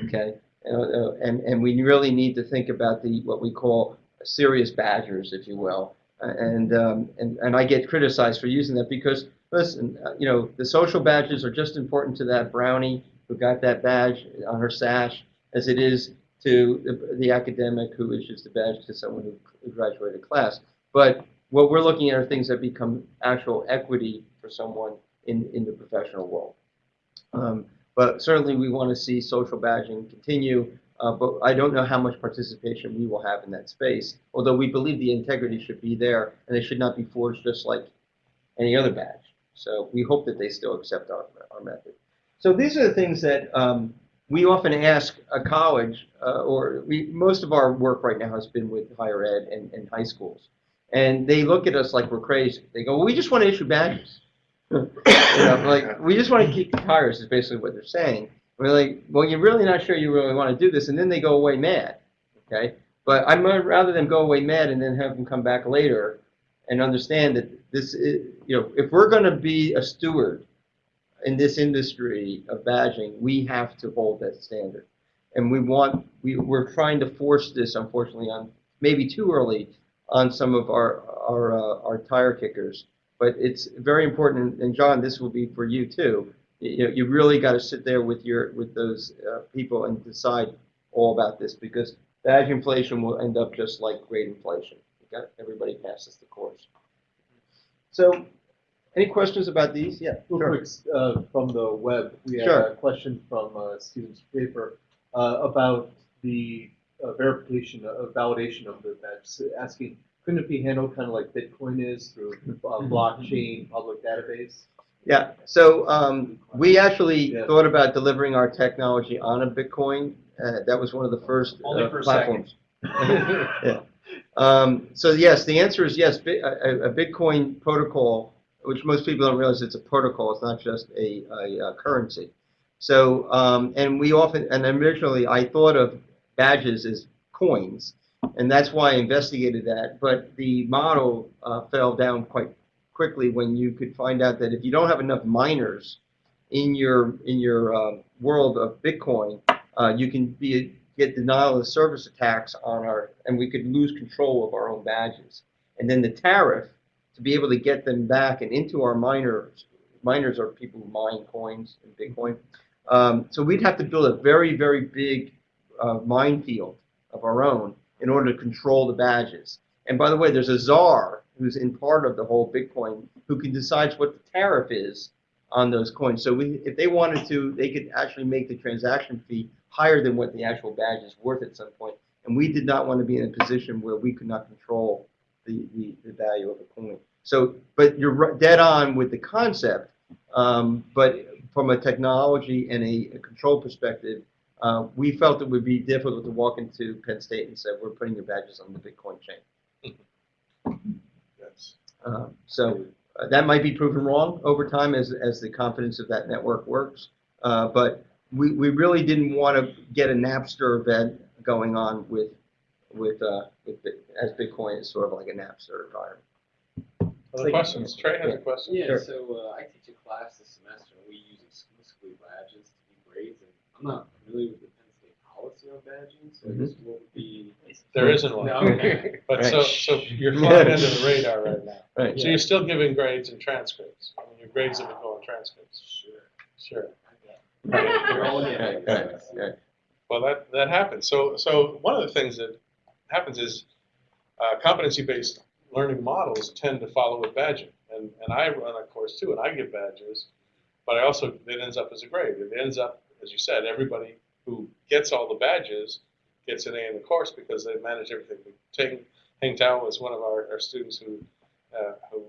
Okay, uh, and and we really need to think about the what we call serious badgers, if you will. And um, and and I get criticized for using that because listen, uh, you know, the social badges are just important to that brownie who got that badge on her sash as it is to the, the academic who issues the badge to someone who graduated class. But what we're looking at are things that become actual equity for someone in, in the professional world. Um, but certainly we want to see social badging continue, uh, but I don't know how much participation we will have in that space, although we believe the integrity should be there and they should not be forged just like any other badge. So we hope that they still accept our, our method. So these are the things that um, we often ask a college, uh, or we, most of our work right now has been with higher ed and, and high schools. And they look at us like we're crazy. They go, well, we just want to issue badges. you know, like, we just want to kick the tires is basically what they're saying. Like, well, you're really not sure you really want to do this. And then they go away mad, okay? But I'd rather them go away mad and then have them come back later and understand that this is, you know, if we're going to be a steward in this industry of badging, we have to hold that standard. And we want, we, we're trying to force this, unfortunately, on maybe too early on some of our, our, uh, our tire kickers. But it's very important, and John, this will be for you too. You know, you really got to sit there with your, with those uh, people and decide all about this because badge inflation will end up just like great inflation. Got everybody passes the course. So, any questions about these? Yeah, Real sure. quick, uh, from the web, we had Sure. a question from uh, Stephen's paper uh, about the uh, verification, uh, validation of the So asking, couldn't it be handled kind of like Bitcoin is through uh, blockchain public database? Yeah. So um, we actually Yeah. thought about delivering our technology on a Bitcoin. Uh, that was one of the first Only uh, for platforms. yeah. Um, so yes, the answer is yes. A, a Bitcoin protocol, which most people don't realize it's a protocol. It's not just a, a, uh currency. So um, and we often and originally I thought of badges as coins, and that's why I investigated that. But the model uh, fell down quite quickly when you could find out that if you don't have enough miners in your in your um, world of Bitcoin, uh, you can be get denial of service attacks on our, and we could lose control of our own badges. And then the tariff to be able to get them back and into our miners. Miners are people who mine coins and Bitcoin. Um, so we'd have to build a very very big uh, minefield of our own in order to control the badges. And by the way, there's a czar who's in part of the whole Bitcoin who can decide what the tariff is on those coins. So we, if they wanted to, they could actually make the transaction fee higher than what the actual badge is worth at some point. And we did not want to be in a position where we could not control the, the, the value of a coin. So, but you're dead on with the concept. Um, but from a technology and a, a control perspective, uh, we felt it would be difficult to walk into Penn State and say, we're putting your badges on the Bitcoin chain. Yes. Uh, So uh, that might be proven wrong over time as, as the confidence of that network works. Uh, But we, we really didn't want to get a Napster event going on with, with, uh, with, as Bitcoin is sort of like a Napster environment. Other questions? Trey has a question. Yeah, Sure. so uh, I teach a class this semester, and we use exclusively badges to do grades, and I'm not familiar with the Penn State policy on badging, so I guess what would be? There isn't one. No, okay. But so, Right. so you're flying under the radar right now. Right. So you're still giving grades and transcripts. I mean, your grades have been going transcripts. Sure. Sure. Right, right, right. Well, that, that happens. So, so one of the things that happens is uh, competency-based learning models tend to follow a badging. And, and I run a course too, and I give badges, but I also, it ends up as a grade. It ends up, as you said, everybody who gets all the badges gets an A in the course because they manage everything. Ting, Heng Tao was one of our, our students who, uh, who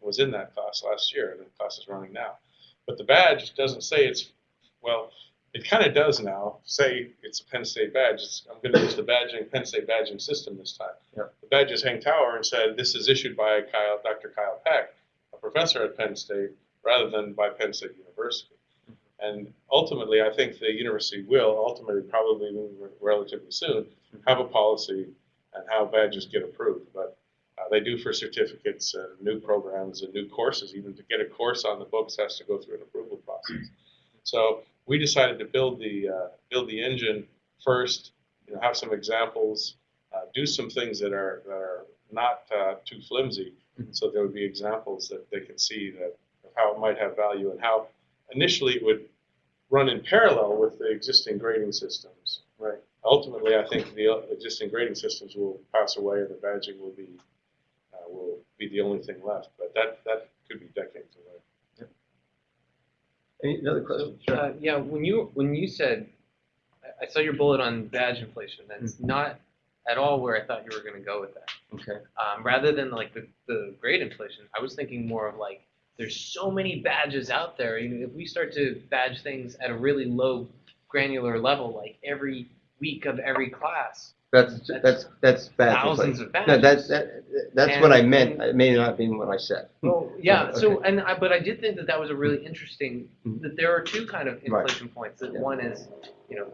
was in that class last year, and the class is running now. But the badge doesn't say it's, well, it kind of does now. Say it's a Penn State badge. It's, I'm going to use the badging Penn State badging system this time. Yep. The badges hang tower and said this is issued by Kyle, Dr. Kyle Peck, a professor at Penn State, rather than by Penn State University. And ultimately, I think the university will ultimately, probably relatively soon, have a policy and how badges get approved. But uh, they do for certificates and new programs and new courses. Even to get a course on the books has to go through an approval process. So we decided to build the uh, build the engine first. You know, have some examples, uh, do some things that are that are not uh, too flimsy, so there would be examples that they can see that of how it might have value and how initially it would run in parallel with the existing grading systems. Right. Ultimately, I think the existing grading systems will pass away, and the badging will be uh, will be the only thing left. But that that could be decades away. Any other questions? Sure. Uh, yeah, when you when you said, I- I saw your bullet on badge inflation. That's not at all where I thought you were going to go with that. Okay. Um, rather than like the, the grade inflation, I was thinking more of like there's so many badges out there. You know, if we start to badge things at a really low granular level, like every week of every class, That's, that's, that's bad. thousands of badges. No, that's, that, that's what I And- meant. It may not have been what I said. Well, yeah. Okay. So, and I, but I did think that that was a really interesting. Mhm. That there are two kind of Right. inflation points. That Yeah. one is, you know,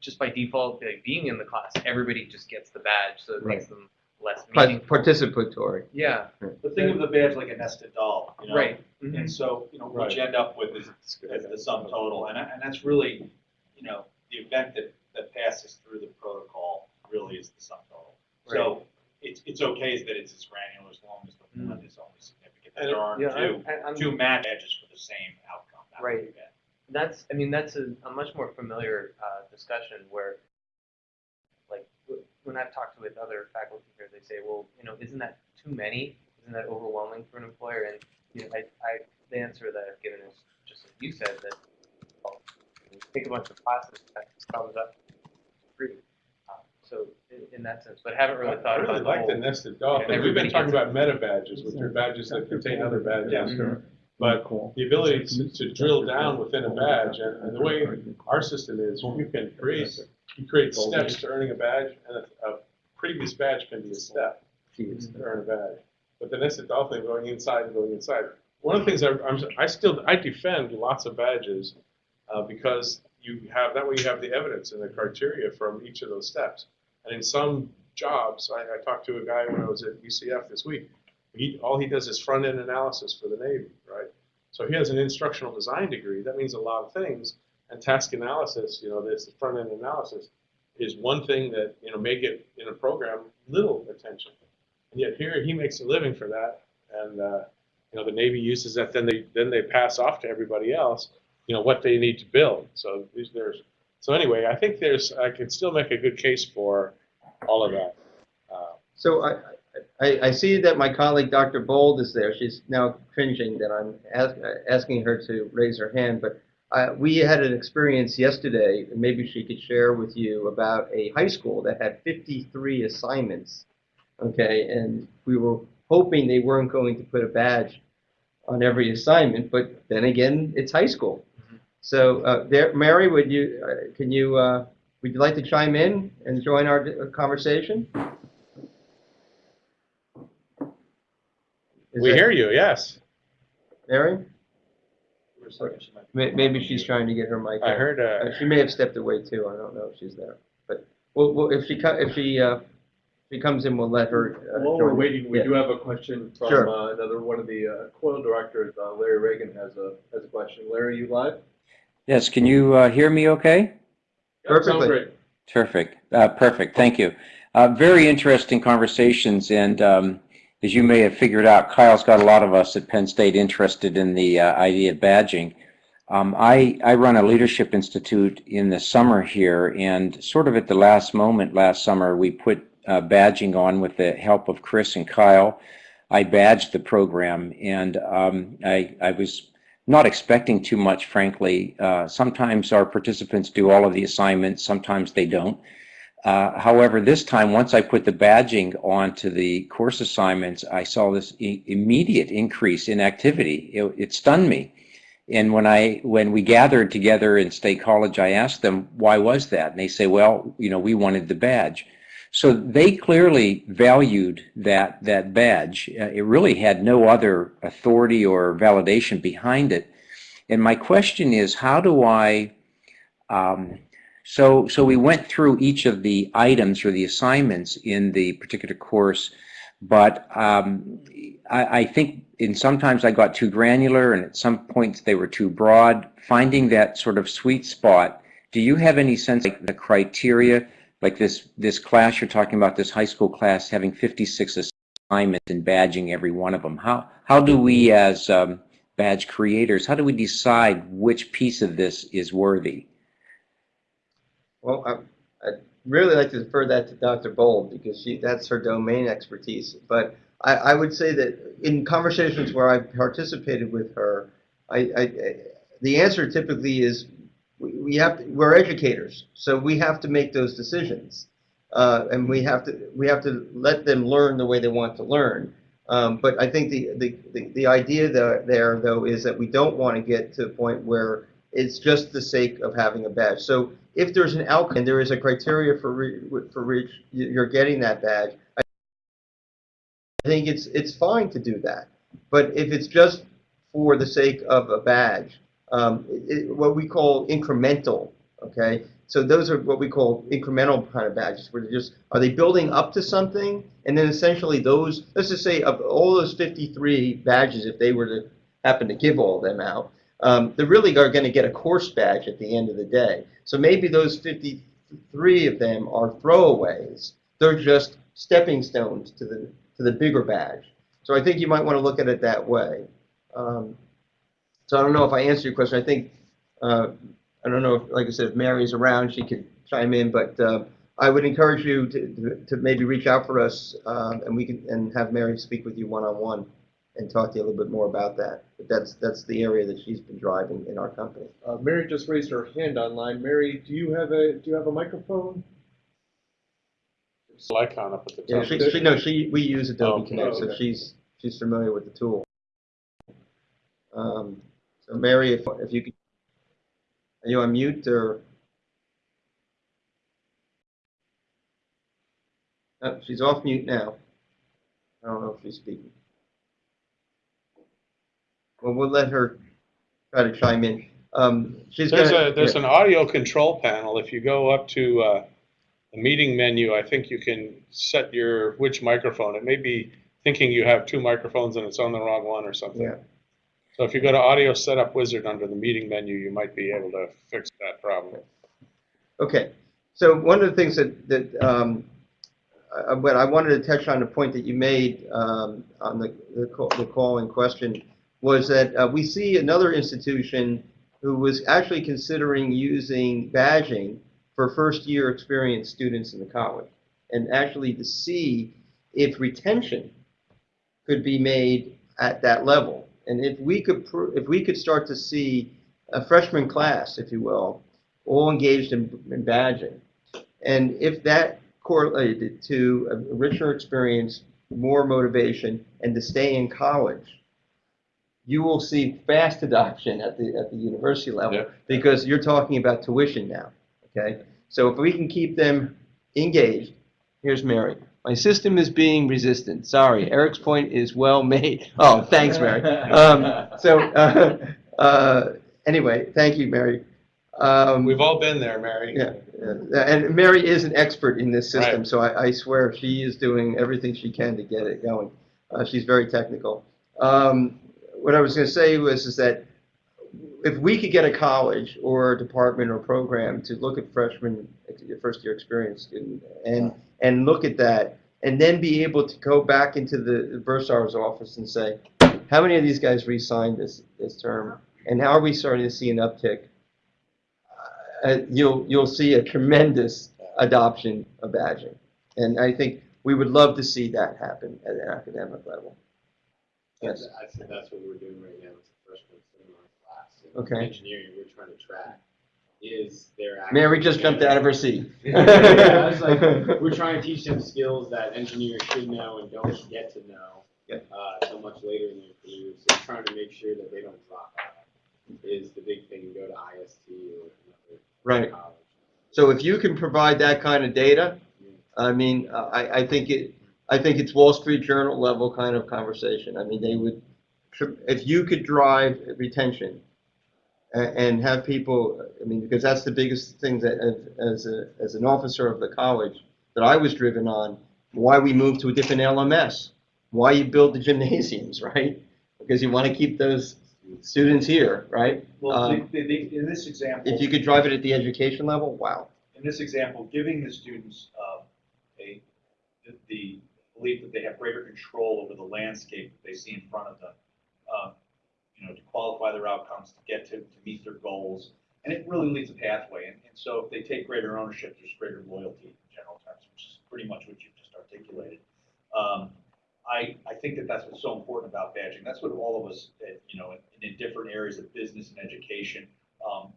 just by default, like being in the class, everybody just gets the badge, so it makes them less meaningful. Participatory. Yeah. But think of the badge like a nested doll, you know? Right. And Mhm. so, you know, what Right. you end up with is, is the sum total, and, and that's really, you know, the event that, that passes through the protocol really is the sum total. So, it's, it's okay that it's as granular as long as the one is only significant, that there aren't Yeah, two, I- I- I'm- two match edges for the same outcome. That Right. bad. That's, I mean, that's a, a much more familiar uh, discussion where, like, when I've talked with other faculty here, they say, well, you know, isn't that too many? Isn't that overwhelming for an employer? And, you know, I, I, the answer that I've given is just like you said, that, well, you take a bunch of classes, that comes up free. Uh, So in, in that sense, but haven't really I thought really about the like the whole. nested doll. Yeah, thing. We've been talking about meta badges, which are badges that contain other badges. Yeah. But the ability to, to drill down within a badge, and, and the way our system is, you can create, you create steps to earning a badge, and a, a previous badge can be a step to earn a badge. But the nested doll thing, going inside and going inside. One of the things I, I'm, I still, I defend lots of badges, uh, because you have, that way you have the evidence and the criteria from each of those steps. And in some jobs, I, I talked to a guy when I was at UCF this week. He, all he does is front end analysis for the Navy, right? So he has an instructional design degree. That means a lot of things. And task analysis, you know, this front end analysis is one thing that, you know, may get in a program little attention. And yet here he makes a living for that. And, uh, you know, the Navy uses that, then they, then they pass off to everybody else, you know, what they need to build. So there's, so anyway, I think there's, I can still make a good case for all of that. Uh, So I, I, I see that my colleague, Dr. Bold, is there. She's now cringing that I'm ask, asking her to raise her hand, but uh, we had an experience yesterday, and maybe she could share with you about a high school that had 53 assignments. Okay, and we were hoping they weren't going to put a badge on every assignment, but then again, it's high school. So, uh, there, Mary, would you, uh, can you, uh, would you like to chime in and join our uh, conversation? Is We that- hear you, yes. Mary? For a second, she might- May- Maybe she's trying to get her mic. I on. heard, Uh, uh, She may have stepped away too. I don't know if she's there. But, well, well, if she, if she, if she comes in, we'll let her. uh, While we're waiting, we Yeah. do have a question from Sure. uh, another one of the uh, COIL directors, uh, Larry Reagan has a, has a question. Larry, you live? Yes, can you uh, hear me okay? Yep, Perfectly. great. Terrific. Uh, perfect. Thank you. Uh, very interesting conversations. And um, as you may have figured out, Kyle's got a lot of us at Penn State interested in the uh, idea of badging. Um, I, I run a leadership institute in the summer here, and sort of at the last moment last summer, we put uh, badging on with the help of Chris and Kyle. I badged the program, and um, I, I was not expecting too much, frankly. Uh, sometimes our participants do all of the assignments, sometimes they don't. Uh, however, this time, once I put the badging onto the course assignments, I saw this I- immediate increase in activity. It, it stunned me. And when I when we gathered together in State College, I asked them why was that, and they say, well, you know, we wanted the badge. So they clearly valued that that badge. Uh, it really had no other authority or validation behind it. And my question is, how do I? Um, so so we went through each of the items or the assignments in the particular course, but um, I, I think in sometimes I got too granular, and at some points they were too broad. Finding that sort of sweet spot. Do you have any sense of the criteria? Like this this class you're talking about, this high school class having 56 assignments and badging every one of them. How how do we as um, badge creators, how do we decide which piece of this is worthy? Well, I, I'd really like to defer that to Dr. Bold because she, that's her domain expertise. But I, I would say that in conversations where I've participated with her, I, I, the answer typically is we, have to, we're educators, so we have to make those decisions, uh, and we have to we have to let them learn the way they want to learn. Um, but I think the, the, the, the idea there, there though is that we don't want to get to a point where it's just the sake of having a badge. So if there's an outcome and there is a criteria for re, for which you're getting that badge, I think it's it's fine to do that. But if it's just for the sake of a badge, um, it, what we call incremental, okay? So those are what we call incremental kind of badges, where they're just are they building up to something, and then essentially those, let's just say of all those 53 badges, if they were to happen to give all them out, um, they really are going to get a course badge at the end of the day. So maybe those 53 of them are throwaways. They're just stepping stones to the to the bigger badge. So I think you might want to look at it that way. Um, so I don't know if I answered your question. I think uh, I don't know if, like I said, if Mary's around, she could chime in. But uh, I would encourage you to, to, to maybe reach out for us, um, and we can and have Mary speak with you one on one and talk to you a little bit more about that. But that's that's the area that she's been driving in our company. Uh, Mary just raised her hand online. Mary, do you have a, do you have a microphone? icon up at the Yeah, top. she, she no, she we use Adobe Oh, Connect, so she's she's familiar with the tool. Um, so Mary, if if you could, are you on mute or? Oh, she's off mute now. I don't know if she's speaking. Well, we'll let her try to chime in. Um, There's gonna, a, there's yeah. an audio control panel. If you go up to uh, the meeting menu, I think you can set your, which microphone. It may be thinking you have two microphones and it's on the wrong one or something. Yeah. So if you go to Audio Setup Wizard under the meeting menu, you might be able to fix that problem. Okay, so one of the things that, that, um, uh, but I wanted to touch on the point that you made, um, on the, the call, the call in question, was that, uh, we see another institution who was actually considering using badging for first-year experience students in the college, and actually to see if retention could be made at that level. And if we could, if we could start to see a freshman class, if you will, all engaged in, in badging. And if that correlated to a richer experience, more motivation, and to stay in college, you will see fast adoption at the, at the university level Yeah. because you're talking about tuition now, okay? So if we can keep them engaged, here's Mary. My system is being resistant. Sorry, Eric's point is well made. Oh, thanks, Mary. Um, so, uh, uh, anyway, thank you, Mary. Um, We've all been there, Mary. yeah, yeah, and Mary is an expert in this system, Right. so I, I swear she is doing everything she can to get it going. Uh, she's very technical. Um, what I was going to say was is that if we could get a college or a department or program to look at freshman, first year experience student, and and look at that, and then be able to go back into the bursar's office and say, how many of these guys re-signed this this term, and how are we starting to see an uptick? uh, you'll you'll see a tremendous adoption of badging, and I think we would love to see that happen at an academic level. Yes. I think that's what we're doing right now. It's a freshman seminar class. And Okay. Engineering, we're trying to track is their. Mary just jumped out of her seat. Yeah, like, we're trying to teach them skills that engineers should know and don't get to know Yeah. uh, so much later in their careers. So trying to make sure that they don't drop out is the big thing. Go to IST or another Right. college. So if you can provide that kind of data, I mean, I, I think it, I think it's Wall Street Journal level kind of conversation. I mean, they would, if you could drive retention and have people, I mean, because that's the biggest thing that as- as a, as an officer of the college that I was driven on, why we moved to a different LMS, why you build the gymnasiums, right? Because you want to keep those students here, right? Well, Um, the, the, in this example. If you could drive it at the education level, wow. in this example, giving the students um, a, the- the belief that they have greater control over the landscape that they see in front of them, um, you know, to qualify their outcomes, to get to, to meet their goals, and it really leads a pathway. And, and so if they take greater ownership, there's greater loyalty in general terms, which is pretty much what you've just articulated. Um, I, I think that that's what's so important about badging. That's what all of us, uh, you know, in, in different areas of business and education, um,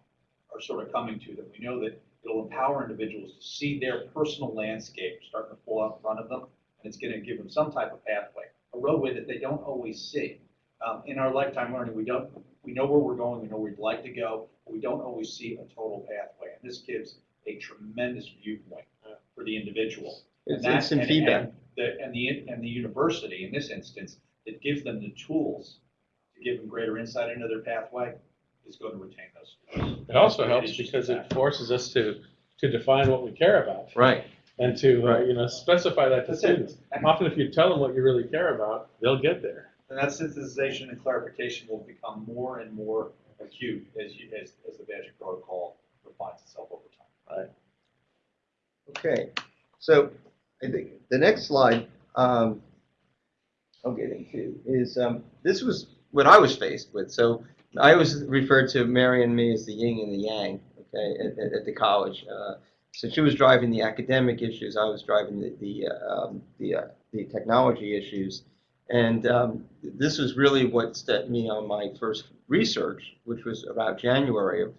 are sort of coming to, that we know that it'll empower individuals to see their personal landscape starting to pull out in front of them, and it's going to give them some type of pathway, a roadway that they don't always see. Um, in our lifetime learning, we don't, we know where we're going, we know where we'd like to go, but we don't always see a total pathway. And this gives a tremendous viewpoint uh, for the individual. It's that- instant and- feedback. and The, and the, and the university, in this instance, that gives them the tools to give them greater insight into their pathway, is going to retain those students. It also helps It's because a it forces us to, to define what we care about Right. and to, uh, you know, specify that to That's it. students. Often if you tell them what you really care about, they'll get there. And that synthesization and clarification will become more and more acute as you, as, as the badging protocol refines itself over time. Right. Okay, so I think the next slide um, I'll get into is um, this was what I was faced with. So I always referred to Mary and me as the yin and the yang. Okay, at, at, at the college. Uh, so she was driving the academic issues. I was driving the the uh, um, the, uh, the technology issues. And um, this was really what set me on my first research, which was about January of,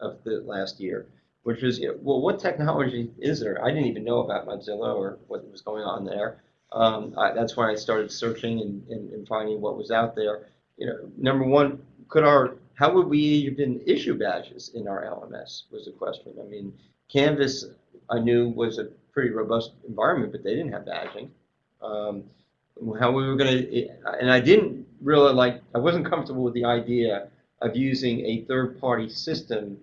of the last year which was, well, what technology is there? I didn't even know about Mozilla or what was going on there. Um, I, that's why I started searching and, and, and finding what was out there. You know, number one, could our, how would we even issue badges in our LMS was the question. I mean, Canvas, I knew was a pretty robust environment, but they didn't have badging. Um, how we were going to, and I didn't really like, I wasn't comfortable with the idea of using a third-party system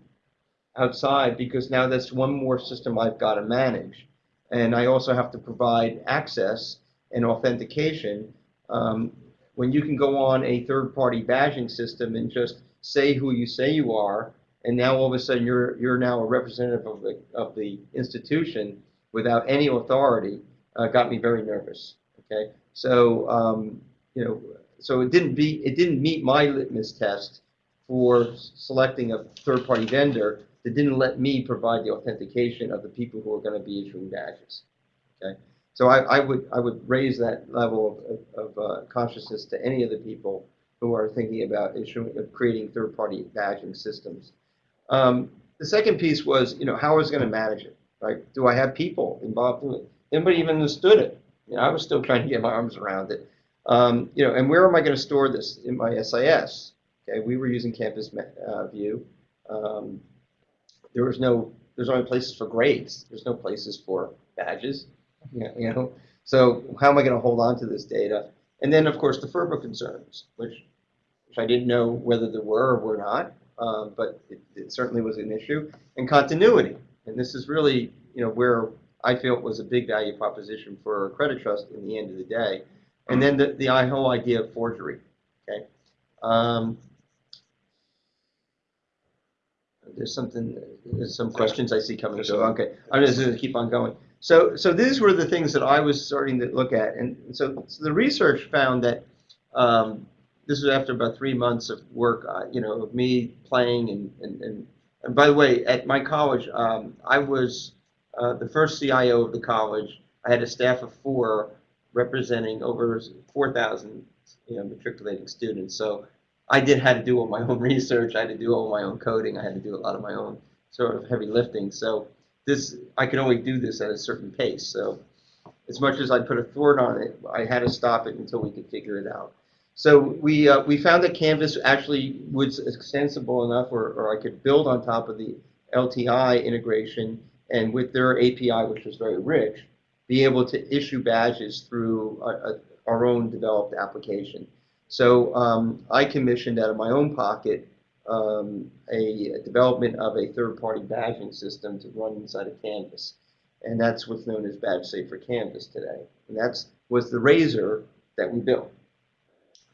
outside because now that's one more system I've got to manage. And I also have to provide access and authentication. Um, when you can go on a third-party badging system and just say who you say you are, and now all of a sudden you're you're now a representative of the of the institution without any authority, uh, got me very nervous. Okay, so um, you know, so it didn't be it didn't meet my litmus test for selecting a third-party vendor that didn't let me provide the authentication of the people who are going to be issuing badges. Okay, so I, I would I would raise that level of, of uh, consciousness to any of the people who are thinking about issuing of creating third-party badging systems. Um, the second piece was you know how I was going to manage it. Right? Do I have people involved in it? Nobody even understood it. You know, I was still trying to get my arms around it. Um, you know, and where am I going to store this in my SIS? Okay, we were using Campus uh, View. Um, there was no, there's only places for grades. There's no places for badges. You know, you know? so how am I going to hold on to this data? And then, of course, the FERPA concerns, which, which I didn't know whether there were or were not, um, but it, it certainly was an issue. And continuity, and this is really, you know, where I feel it was a big value proposition for Accreditrust in the end of the day. And then the, the whole idea of forgery. Okay. Um, there's something, there's some questions I see coming. So okay, I'm just going to keep on going. So, so these were the things that I was starting to look at, and so, so the research found that um, this was after about three months of work, uh, you know, of me playing and, and, and, and by the way, at my college, um, I was uh, the first CIO of the college. I had a staff of four representing over 4,000 you know, matriculating students. So I did had to do all my own research. I had to do all my own coding. I had to do a lot of my own sort of heavy lifting. So this I could only do this at a certain pace. So as much as I put a thwart on it, I had to stop it until we could figure it out. So we uh, we found that Canvas actually was extensible enough, or, or I could build on top of the LTI integration, and with their API, which was very rich, be able to issue badges through a, a, our own developed application. So um, I commissioned out of my own pocket um, a, a, development of a third-party badging system to run inside of Canvas. And that's what's known as BadgeSafe for Canvas today. And that's was the razor that we built.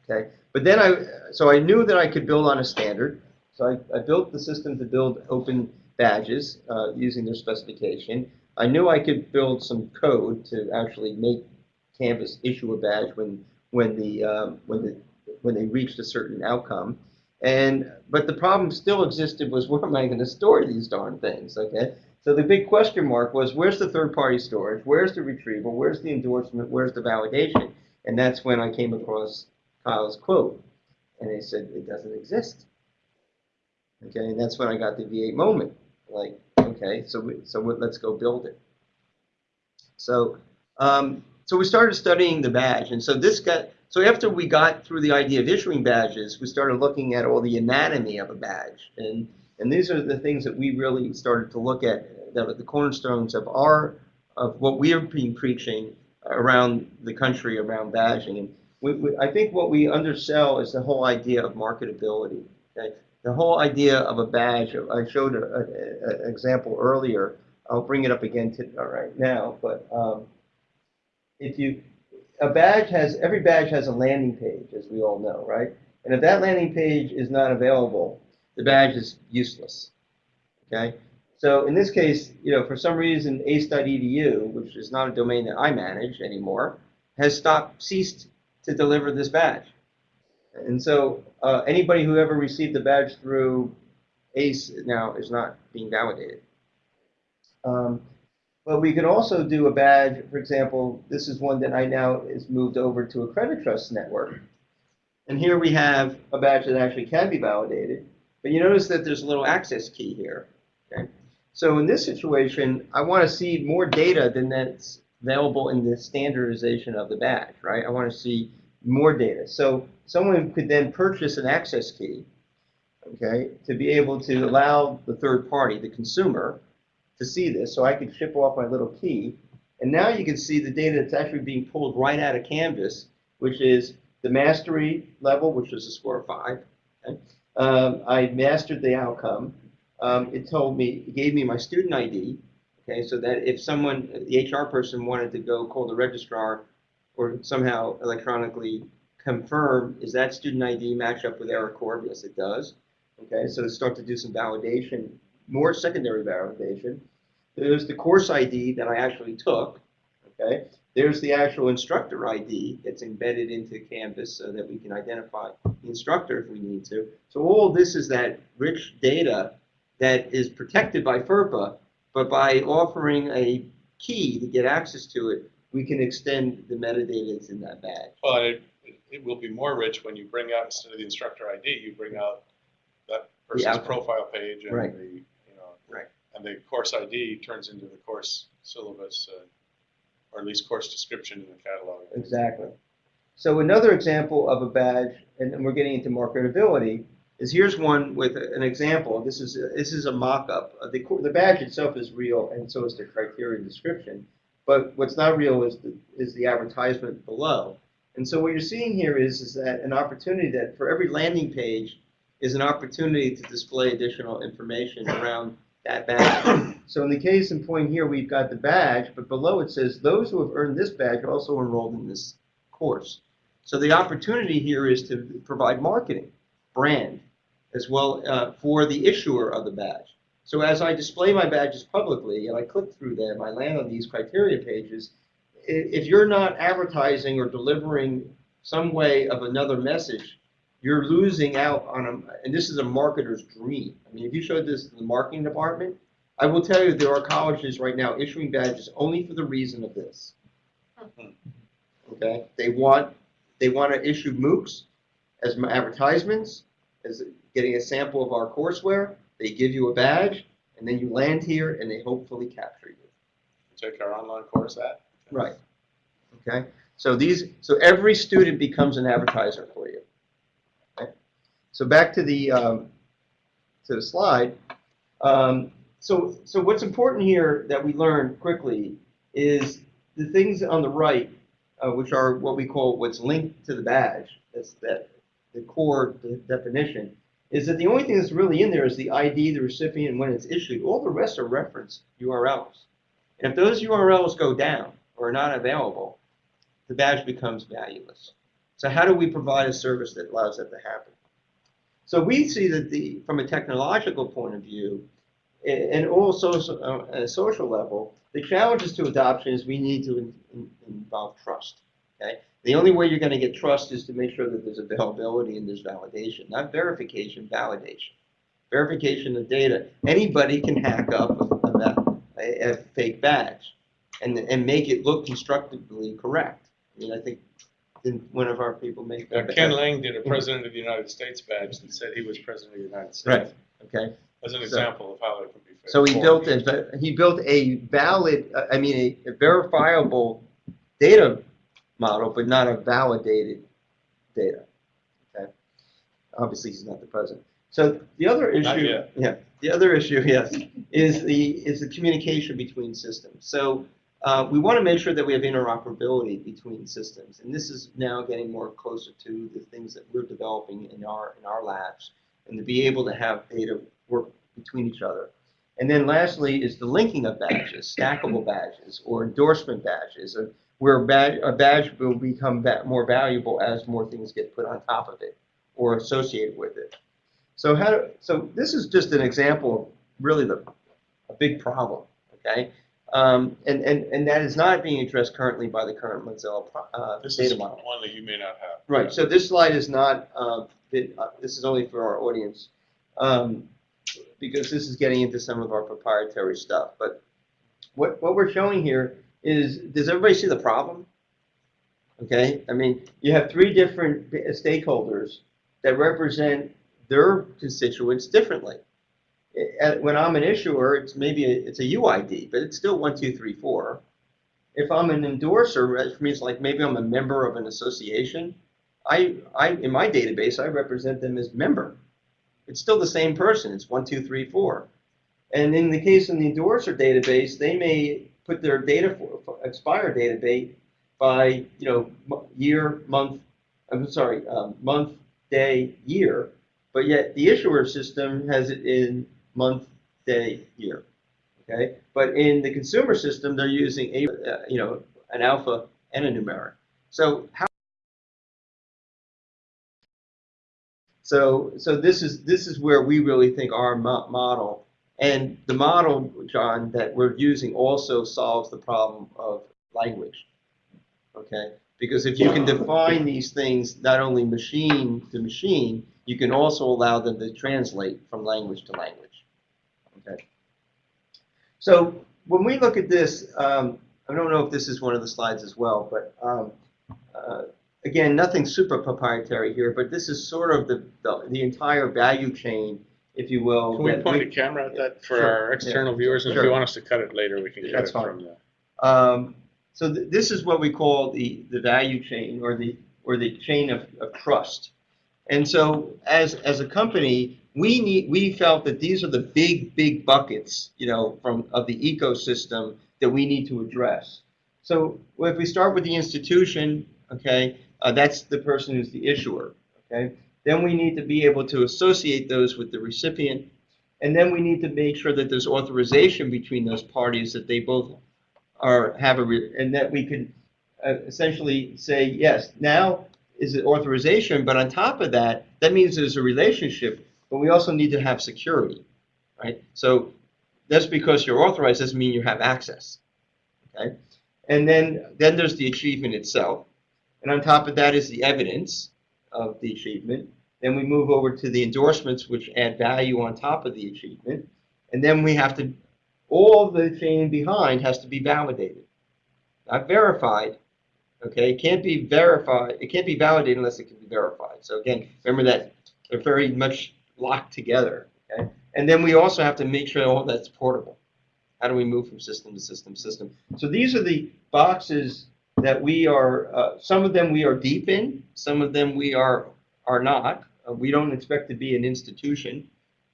Okay, but then I, so I knew that I could build on a standard. So I, I built the system to build open badges uh, using their specification. I knew I could build some code to actually make Canvas issue a badge when when the um, when the when they reached a certain outcome. And but the problem still existed was where am I going to store these darn things? Okay, so the big question mark was where's the third-party storage? Where's the retrieval? Where's the endorsement? Where's the validation? And that's when I came across Kyle's quote, and they said it doesn't exist. Okay, and that's when I got the V8 moment. Like, okay, so we, so let's go build it. So, um, so we started studying the badge, and so this got so after we got through the idea of issuing badges, we started looking at all the anatomy of a badge, and and these are the things that we really started to look at that are the cornerstones of our of what we are being preaching around the country around badging. And we, we, I think what we undersell is the whole idea of marketability. Okay? The whole idea of a badge. I showed an example earlier. I'll bring it up again to, right now, but um, if you a badge has every badge has a landing page, as we all know, right? And if that landing page is not available, the badge is useless. Okay. So in this case, you know, for some reason, ace.edu, which is not a domain that I manage anymore, has stopped, ceased to deliver this badge. And so uh, anybody who ever received the badge through ACE now is not being validated. Um, but we could also do a badge, for example, this is one that I now is moved over to Accreditrust network. And here we have a badge that actually can be validated. But you notice that there's a little access key here. Okay? So in this situation, I want to see more data than that's available in the standardization of the badge, right? I want to see more data. So someone could then purchase an access key, okay, to be able to allow the third party, the consumer, to see this. So I could ship off my little key. And now you can see the data that's actually being pulled right out of Canvas, which is the mastery level, which was a score of five. Okay? Um, I mastered the outcome. Um, it told me, it gave me my student ID, okay, so that if someone, the HR person wanted to go call the registrar or somehow electronically confirm, is that student ID match up with AeriCorp? Yes, it does. Okay, so start to do some validation, more secondary validation. There's the course ID that I actually took, okay? There's the actual instructor ID that's embedded into Canvas so that we can identify the instructor if we need to. So all this is that rich data that is protected by FERPA, but by offering a key to get access to it, we can extend the metadata that's in that badge. Well, it, it will be more rich when you bring out, instead of the instructor ID, you bring out that person's outcome. profile page and Right. the, you know. Right. And the course ID turns into the course syllabus, uh, or at least course description in the catalog. Exactly. So another example of a badge, and and we're getting into marketability, is here's one with an example. This is this is a mock-up. Uh, The co- the badge itself is real, and so is the criteria description. But what's not real is the is the advertisement below. And so what you're seeing here is is that an opportunity that for every landing page is an opportunity to display additional information around that badge. So in the case in point here, we've got the badge, but below it says those who have earned this badge are also enrolled in this course. So the opportunity here is to provide marketing, brand, as well uh, for the issuer of the badge. So as I display my badges publicly and I click through them, I land on these criteria pages. If you're not advertising or delivering some way of another message, you're losing out on a, and this is a marketer's dream. I mean, if you showed this to the marketing department, I will tell you there are colleges right now issuing badges only for the reason of this. Okay, they want they want to issue MOOCs as advertisements, as getting a sample of our courseware. They give you a badge, and then you land here, and they hopefully capture you. Take our online course app. Right. Okay. So these, so every student becomes an advertiser for you. Okay. So back to the um, to the slide. Um, so so what's important here that we learn quickly is the things on the right, uh, which are what we call what's linked to the badge. That's that the core de- definition is that the only thing that's really in there is the ID, the recipient, when it's issued. All the rest are reference URLs. And if those URLs go down or are not available, the badge becomes valueless. So how do we provide a service that allows that to happen? So we see that the, from a technological point of view, and also so- uh, a social level, the challenges to adoption is we need to in- in- involve trust. Okay, the only way you're going to get trust is to make sure that there's availability and there's validation, not verification, validation. Verification of data. Anybody can hack up a, a, a fake badge and, and make it look constructively correct. I mean, I think one of our people make Now, Ken Lang did a President of the United States badge that said he was President of the United States. Right. Okay. As an So- example of how it could be. So he built a, he built a valid, uh, I mean, a verifiable data model, but not a validated data. Okay. Obviously, he's not the president. So the other issue, yeah, the other issue, yes, is the is the communication between systems. So uh, we want to make sure that we have interoperability between systems, and this is now getting more closer to the things that we're developing in our in our labs, and to be able to have data work between each other. And then lastly is the linking of badges, stackable badges or endorsement badges, uh, where a badge, a badge will become more valuable as more things get put on top of it or associated with it. So how, do- so this is just an example of really the, a big problem, okay? Um, and, and, and that is not being addressed currently by the current Mozilla uh, This data is model. one that you may not have. Right, so this slide is not, uh, uh, this is only for our audience, um, because this is getting into some of our proprietary stuff. But what, what we're showing here is, does everybody see the problem? Okay, I mean, you have three different stakeholders that represent their constituents differently. When I'm an issuer, it's maybe, a- it's a UID, but it's still one, two, three, four. If I'm an endorser, which means like maybe I'm a member of an association, I, I, in my database, I represent them as member. It's still the same person. It's one, two, three, four. And in the case in the endorser database, they may put their data for, for expire data date by, you know, year, month, I'm sorry, um, month, day, year. But yet the issuer system has it in month, day, year. Okay. But in the consumer system, they're using a, uh, you know, an alpha and a numeric. So how So, so this is, this is where we really think our mo- model, and the model, John, that we're using also solves the problem of language. Okay? Because if you can define these things, not only machine to machine, you can also allow them to translate from language to language. Okay? So when we look at this, um, I don't know if this is one of the slides as well, but um, uh, again, nothing super proprietary here, but this is sort of the, the, the entire value chain, if you will. Can we that point a camera at that for Sure, our yeah, external viewers? And if sure. you want us to cut it later, we can cut That's it fine. from the. Um, so th- this is what we call the, the value chain or the, or the chain of, of trust. And so as, as a company, we need, we felt that these are the big, big buckets, you know, from, of the ecosystem that we need to address. So if we start with the institution, okay, uh, that's the person who's the issuer, okay? Then we need to be able to associate those with the recipient. And then we need to make sure that there's authorization between those parties, that they both are, have a, and that we can uh, essentially say, yes, now is it authorization, but on top of that, that means there's a relationship, but we also need to have security, right? So just because you're authorized doesn't mean you have access, okay? And then, then there's the achievement itself. And on top of that is the evidence of the achievement. Then we move over to the endorsements, which add value on top of the achievement. And then we have to, all the chain behind has to be validated, not verified. Okay, it can't be verified, it can't be validated unless it can be verified. So again, remember that they're very much locked together. Okay, and then we also have to make sure all that's portable. How do we move from system to system system? So these are the boxes that we are. Uh, some of them we are deep in. Some of them we are are not. Uh, we don't expect to be an institution,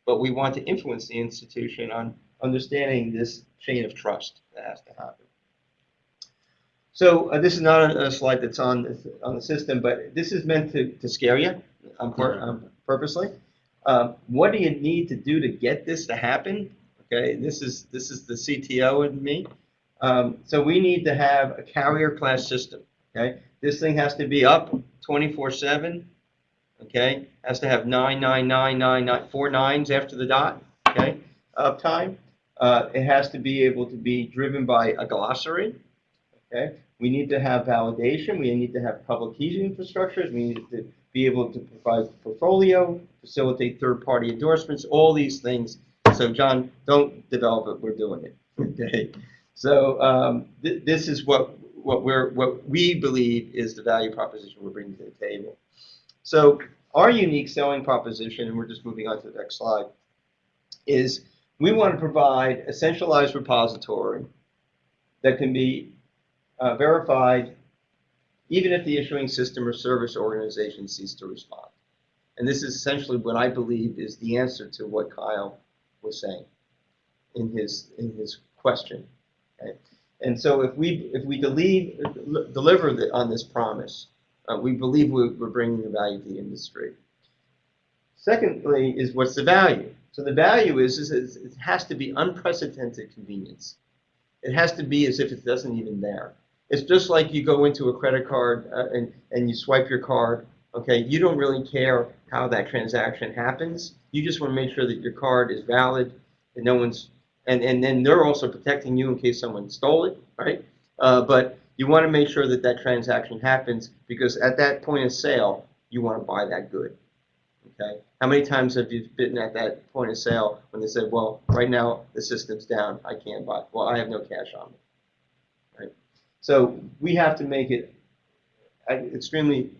but we want to influence the institution on understanding this chain of trust that has to happen. So uh, this is not a, a slide that's on the, on the system, but this is meant to, to scare you um, pur- um, purposely. Um, what do you need to do to get this to happen? Okay, this is this is the CTO in me. Um, so we need to have a carrier class system. Okay, this thing has to be up 24/7. Okay, has to have nine nine nine nine nine four nines after the dot. Okay, uptime. Uh, it has to be able to be driven by a glossary. Okay, we need to have validation. We need to have public key infrastructures. We need to be able to provide portfolio, facilitate third-party endorsements, all these things. So John, don't develop it. We're doing it. Okay. So um, th- this is what what we're what we believe is the value proposition we're bringing to the table. So our unique selling proposition, and we're just moving on to the next slide, is we want to provide a centralized repository that can be uh, verified even if the issuing system or service organization cease to respond. And this is essentially what I believe is the answer to what Kyle was saying in his in his question. Okay? And so if we if we deliver the, on this promise, uh, we believe we're, we're bringing the value to the industry. Secondly, is what's the value? So the value is, is, is it has to be unprecedented convenience. It has to be as if it doesn't even there. It's just like you go into a credit card uh, and, and you swipe your card. Okay, you don't really care how that transaction happens. You just want to make sure that your card is valid and no one's and, and then they're also protecting you in case someone stole it, right? Uh, but you want to make sure that that transaction happens because at that point of sale, you want to buy that good. Okay. How many times have you been at that point of sale when they said, "Well, right now the system's down, I can't buy." Well, I have no cash on me. Right. So we have to make it uh, extremely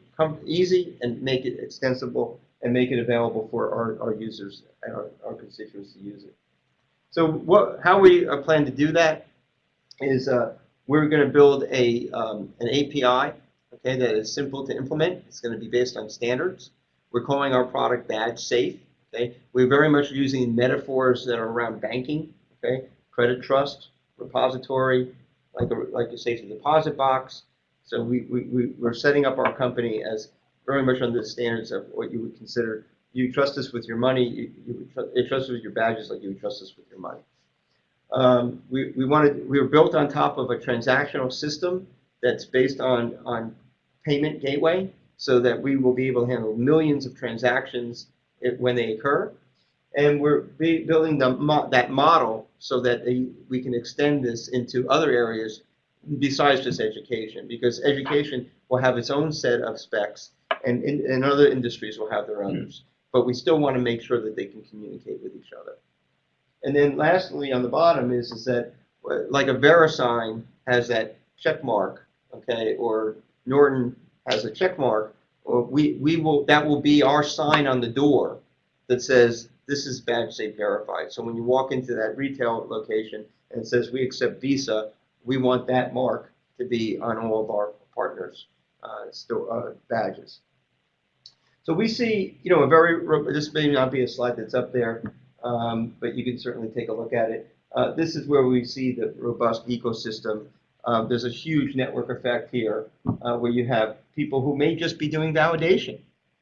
easy and make it extensible and make it available for our, our users and our, our constituents to use it. So what, how we uh, plan to do that is uh, we're going to build a um, an API, okay, that is simple to implement. It's going to be based on standards. We're calling our product Badge Safe. Okay, we're very much using metaphors that are around banking. Okay, credit trust, repository, like a like a safety deposit box. So we, we, we we're setting up our company as very much under the standards of what you would consider you trust us with your money, you, you, would you trust us with your badges like you trust us with your money. Um, we, we wanted, we were built on top of a transactional system that's based on, on payment gateway. so that we will be able to handle millions of transactions when they occur. And we're building the mo- that model so that they, we can extend this into other areas besides just education, because education will have its own set of specs, and, and, and other industries will have their others. But we still want to make sure that they can communicate with each other. And then lastly, on the bottom is, is that, uh, like a VeriSign has that check mark, okay, or Norton has a check mark, or we, we will, that will be our sign on the door that says, this is badge safe verified. So when you walk into that retail location and it says, we accept Visa, we want that mark to be on all of our partners' uh, sto- uh, badges. So we see, you know, a very, this may not be a slide that's up there, um, but you can certainly take a look at it. Uh, this is where we see the robust ecosystem. Um, there's a huge network effect here uh, where you have people who may just be doing validation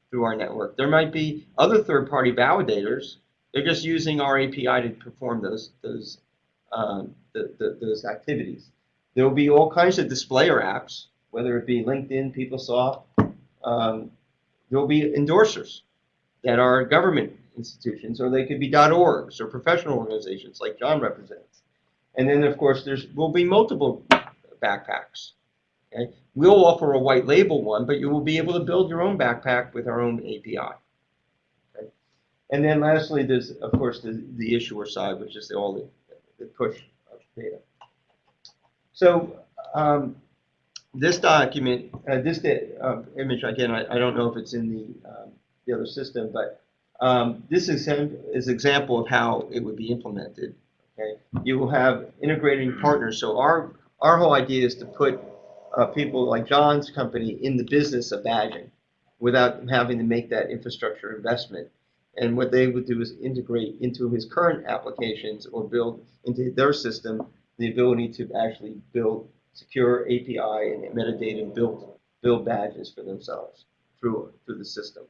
through our network. There might be other third-party validators. They're just using our API to perform those those um, the, the, those activities. There will be all kinds of displayer apps, whether it be LinkedIn, PeopleSoft. Um, there will be endorsers that are government institutions, or they could be .orgs or professional organizations like John represents. And then, of course, there's will be multiple backpacks. Okay? We'll offer a white label one, but you will be able to build your own backpack with our own API. Okay? And then lastly, there's, of course, the, the issuer side, which is the, all the, the push of data. So um, this document, uh, this uh, image, again, I, I don't know if it's in the, um, the other system, but um, this is an is example of how it would be implemented. Okay, you will have integrating partners. So our our whole idea is to put uh, people like John's company in the business of badging without having to make that infrastructure investment. And what they would do is integrate into his current applications or build into their system the ability to actually build secure API and metadata and build build badges for themselves through through the system.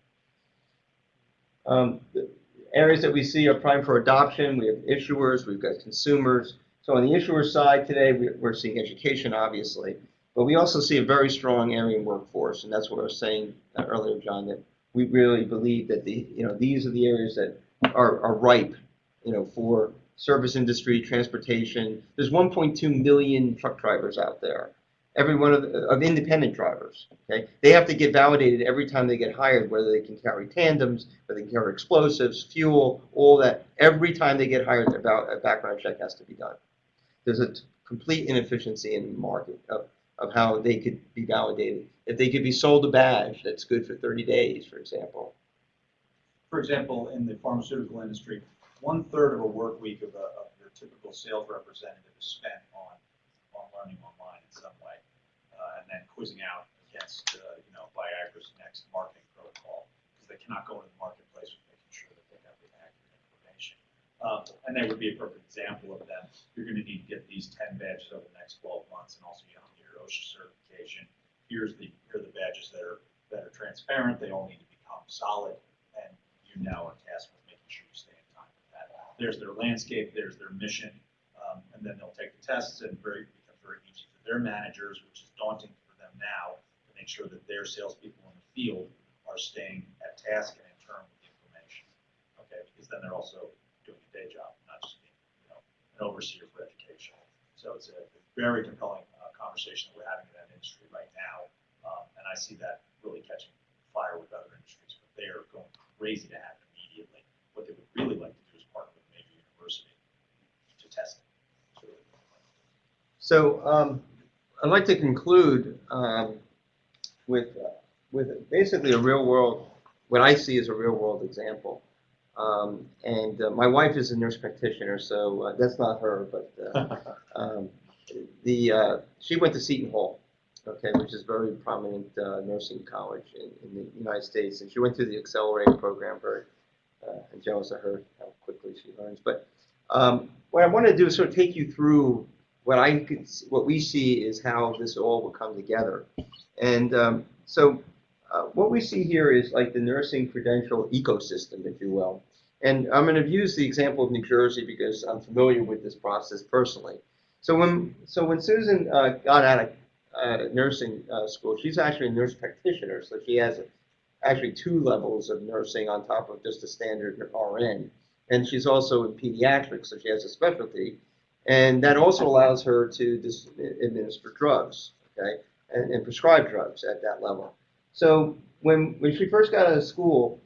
Um, the areas that we see are prime for adoption. We have issuers, we've got consumers. So on the issuer side today, we- we're seeing education, obviously, but we also see a very strong area in workforce, and that's what I was saying uh, earlier, John, that we really believe that the, you know, these are the areas that are, are ripe, you know, for service industry, transportation. There's 1.2 million truck drivers out there every one of, of independent drivers. Okay, they have to get validated every time they get hired, whether they can carry tandems, whether they can carry explosives, fuel, all that. Every time they get hired, a background check has to be done. There's a complete inefficiency in the market of, of how they could be validated. If they could be sold a badge that's good for 30 days, for example. For example, in the pharmaceutical industry, one third of a work week of, a, of your typical sales representative is spent on, on learning online in some way. Uh, and then quizzing out against, uh, you know, Viagra's next marketing protocol, because they cannot go into the marketplace with making sure that they have the accurate information. Um, and that would be a perfect example of that. You're gonna need to get these ten badges over the next twelve months, and also you know, your OSHA certification. Here's the, here are the badges that are, that are transparent, they all need to become solid, and you now are tasked with making sure you stay in time with that. There's their landscape, there's their mission, um, and then they'll take the tests and very, becomes very easy for their managers, which is daunting for them now, to make sure that their salespeople in the field are staying at task and in turn with the information. Okay, because then they're also doing a day job, not just being, you know, an overseer for education. So it's a very compelling uh, conversation that we're having in that industry right now. Um, and I see that really catching fire with other industries, but they are going crazy to have it immediately. What they would really like to do is partner with a major university to test it. So, So um, I'd like to conclude um, with, with basically a real world, what I see as a real world example. Um, and uh, my wife is a nurse practitioner, so uh, that's not her, but uh, um, the uh, she went to Seton Hall, okay, which is a very prominent uh, nursing college in, in the United States, and she went through the accelerated program. Very uh, jealous of her how quickly she learns. But um, what I want to do is sort of take you through what I could, what we see is how this all will come together. And um, so uh, what we see here is like the nursing credential ecosystem, if you will. And I'm going to use the example of New Jersey because I'm familiar with this process personally. So when so when Susan uh, got out of uh, nursing uh, school. She's actually a nurse practitioner, so she has actually two levels of nursing on top of just a standard RN. And she's also in pediatrics, so she has a specialty. And that also allows her to administer drugs, okay, and, and prescribe drugs at that level. So when, when she first got out of school,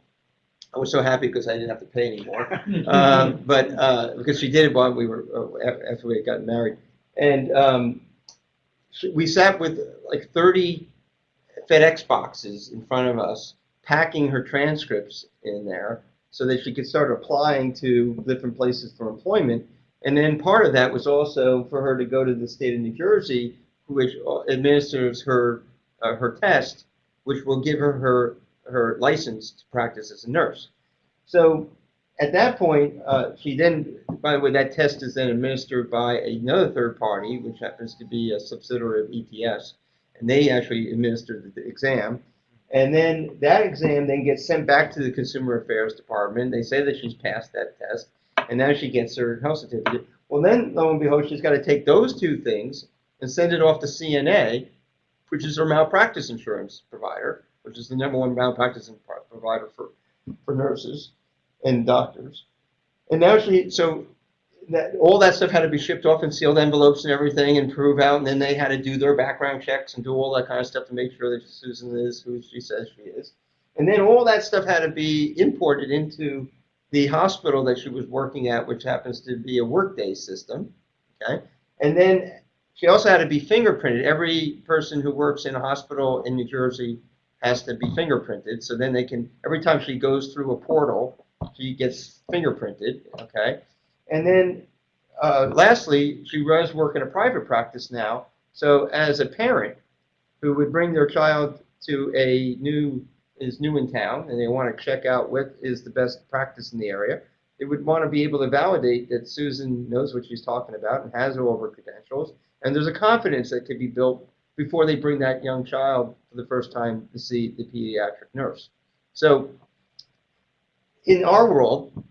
I was so happy because I didn't have to pay anymore. um, but uh, because she did it while we were uh, after we had gotten married, and um, we sat with like 30 FedEx boxes in front of us, packing her transcripts in there so that she could start applying to different places for employment. And then part of that was also for her to go to the state of New Jersey, which administers her uh, her test, which will give her her her license to practice as a nurse. So at that point, uh, she then, by the way, that test is then administered by another third party, which happens to be a subsidiary of ETS, and they actually administer the exam. And then that exam then gets sent back to the Consumer Affairs Department. They say that she's passed that test, and now she gets her health certificate. Well, then, lo and behold, she's got to take those two things and send it off to CNA, which is her malpractice insurance provider, which is the number one malpractice provider for, for nurses and doctors. And now she, so that, all that stuff had to be shipped off in sealed envelopes and everything and prove out, and then they had to do their background checks and do all that kind of stuff to make sure that Susan is who she says she is. And then all that stuff had to be imported into the hospital that she was working at, which happens to be a Workday system. Okay. And then she also had to be fingerprinted. Every person who works in a hospital in New Jersey has to be fingerprinted. So then they can, every time she goes through a portal, she gets fingerprinted. Okay. And then uh, lastly, she does work in a private practice now. So as a parent who would bring their child to a new is new in town and they want to check out what is the best practice in the area, they would want to be able to validate that Susan knows what she's talking about and has her credentials. And there's a confidence that could be built before they bring that young child for the first time to see the pediatric nurse. So in our world,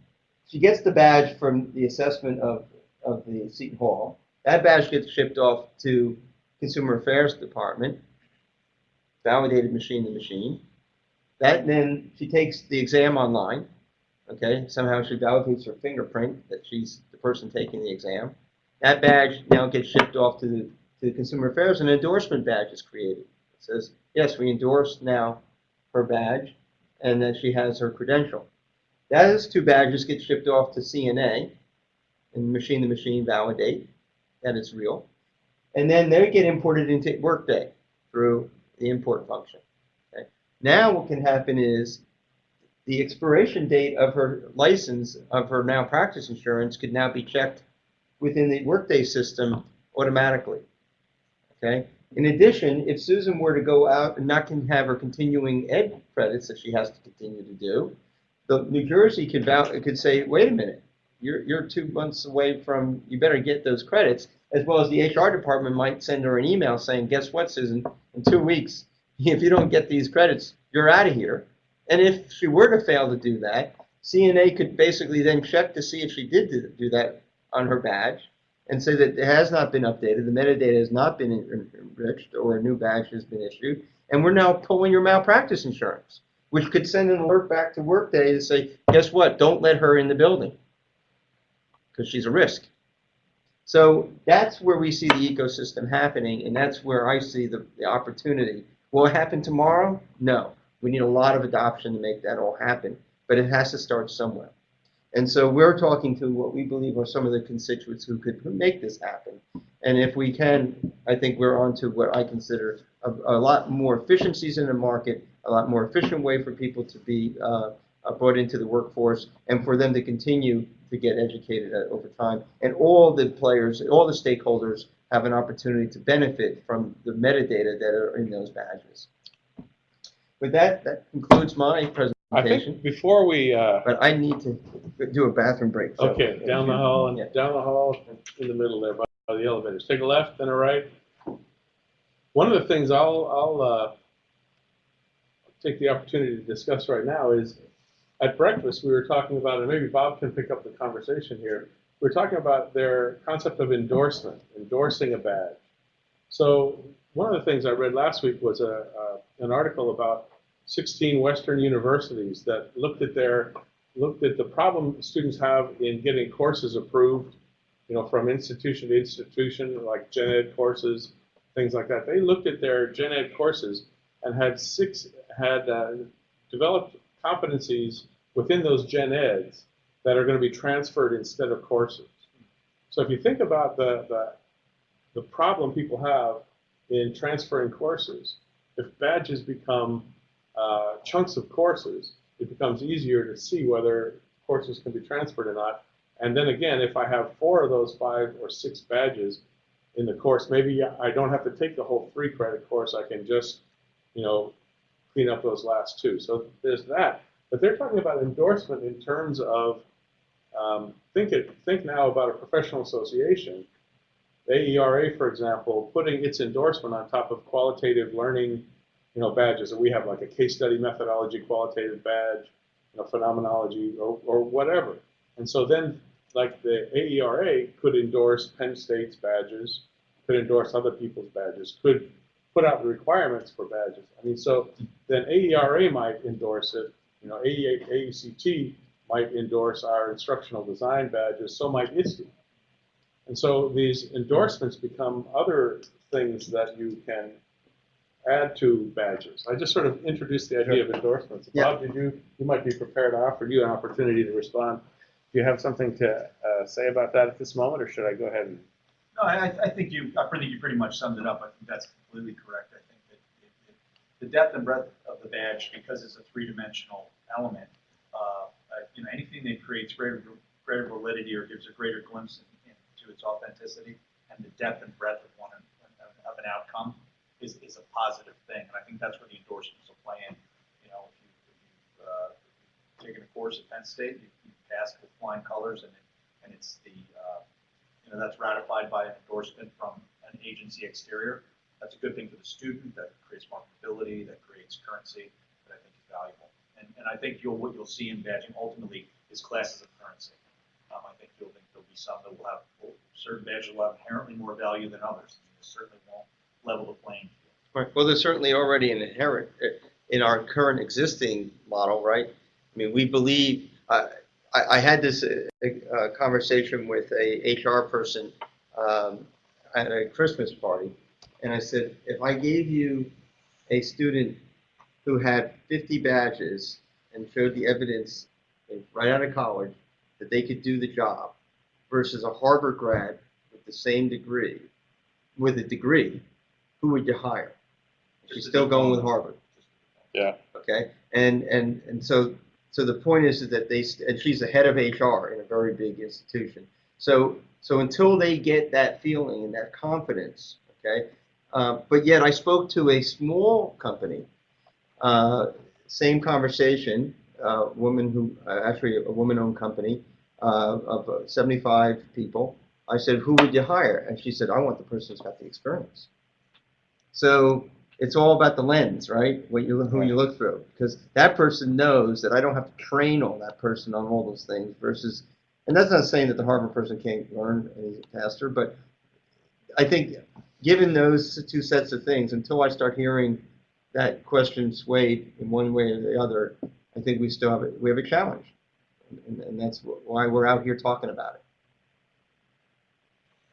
she gets the badge from the assessment of, of the Seton Hall. That badge gets shipped off to Consumer Affairs Department, validated machine to machine. That then she takes the exam online. Okay, somehow she validates her fingerprint that she's the person taking the exam. That badge now gets shipped off to the to the Consumer Affairs. And an endorsement badge is created. It says, yes, we endorse now her badge, and that she has her credential. Those two badges get shipped off to CNA, and machine to machine validate that it's real, and then they get imported into Workday through the import function. Now what can happen is the expiration date of her license of her malpractice insurance could now be checked within the Workday system automatically. Okay. In addition, if Susan were to go out and not can have her continuing ed credits that she has to continue to do, the New Jersey could could say, wait a minute, you're you're two months away from you better get those credits, as well as the HR department might send her an email saying, guess what, Susan, in two weeks, if you don't get these credits, you're out of here. And if she were to fail to do that, CNA could basically then check to see if she did do- that on her badge and say that it has not been updated, the metadata has not been enriched, or a new badge has been issued, and we're now pulling your malpractice insurance, which could send an alert back to Workday to say, guess what, don't let her in the building, because she's a risk. So that's where we see the ecosystem happening, and that's where I see the, the opportunity. Will it happen tomorrow? No. We need a lot of adoption to make that all happen, but it has to start somewhere. And so we're talking to what we believe are some of the constituents who could make this happen. And if we can, I think we're on to what I consider a, a lot more efficiencies in the market, a lot more efficient way for people to be uh, uh, brought into the workforce, and for them to continue to get educated uh, over time. And all the players, all the stakeholders have an opportunity to benefit from the metadata that are in those badges. With that, that concludes my presentation. I think before we, uh, But I need to do a bathroom break. so- okay, down the hall and Yeah. down the hall in the middle there by by the elevators. Take a left, then a right. One of the things I'll, I'll, uh, take the opportunity to discuss right now is at breakfast, we were talking about, and maybe Bob can pick up the conversation here. We're talking about their concept of endorsement, endorsing a badge. So one of the things I read last week was a, uh, an article about 16 Western universities that looked at their looked at the problem students have in getting courses approved, you know, from institution to institution, like gen ed courses, things like that. They looked at their gen ed courses and had six had uh, developed competencies within those gen eds that are going to be transferred instead of courses. So if you think about the, the, the problem people have in transferring courses, if badges become uh, chunks of courses, it becomes easier to see whether courses can be transferred or not. And then again, if I have four of those five or six badges in the course, maybe I don't have to take the whole three credit course. I can just, you know, clean up those last two. So there's that. But they're talking about endorsement in terms of um, think it. Think now about a professional association. AERA, for example, putting its endorsement on top of qualitative learning, you know, badges. And we have like a case study methodology qualitative badge, you know, phenomenology or, or whatever. And so then, like the AERA could endorse Penn State's badges, could endorse other people's badges, could put out the requirements for badges. I mean, so then AERA might endorse it. You know, AE, AECT might endorse our instructional design badges, so might ISTE. And so these endorsements become other things that you can add to badges. I just sort of introduced the idea of endorsements. Yeah. Bob, did you, you might be prepared to offer you an opportunity to respond. Do you have something to uh, say about that at this moment, or should I go ahead and? No, I, I think you, I think you pretty much summed it up. I think that's completely correct. I think that it, it, the depth and breadth of the badge, because it's a three-dimensional element, you know, anything that creates greater, greater validity or gives a greater glimpse in, into its authenticity and the depth and breadth of one of an outcome is, is a positive thing. And I think that's where the endorsements will play in. You know, if, you, you've uh, taken a course at Penn State, you, you passed with flying colors, and it, and it's the uh, you know that's ratified by an endorsement from an agency exterior. That's a good thing for the student. That creates marketability. That creates currency. That I think is valuable. And, and I think you'll what you'll see in badging ultimately is classes of currency. Um, I think you'll think there'll be some that will have certain badges will have inherently more value than others. They certainly won't level the playing field. Right. Well, there's certainly already an inherent uh, in our current existing model, right? I mean, we believe. Uh, I, I had this uh, uh, conversation with a HR person um, at a Christmas party, and I said, if I gave you a student who had 50 badges and showed the evidence right out of college that they could do the job, versus a Harvard grad with the same degree, with a degree, who would you hire? She's still going with Harvard. Yeah. Okay, and and and so so the point is that they and she's the head of HR in a very big institution. So so until they get that feeling and that confidence, okay. Uh, but yet I spoke to a small company, uh, same conversation, uh, woman who uh, actually a woman-owned company uh, of uh, 75 people. I said, who would you hire? And she said, I want the person who's got the experience. So it's all about the lens, right? What you who you look through, because that person knows that I don't have to train on that person on all those things. Versus, and that's not saying that the Harvard person can't learn any faster, but I think given those two sets of things, until I start hearing that question swayed in one way or the other, I think we still have a, we have a challenge, and, and that's why we're out here talking about it.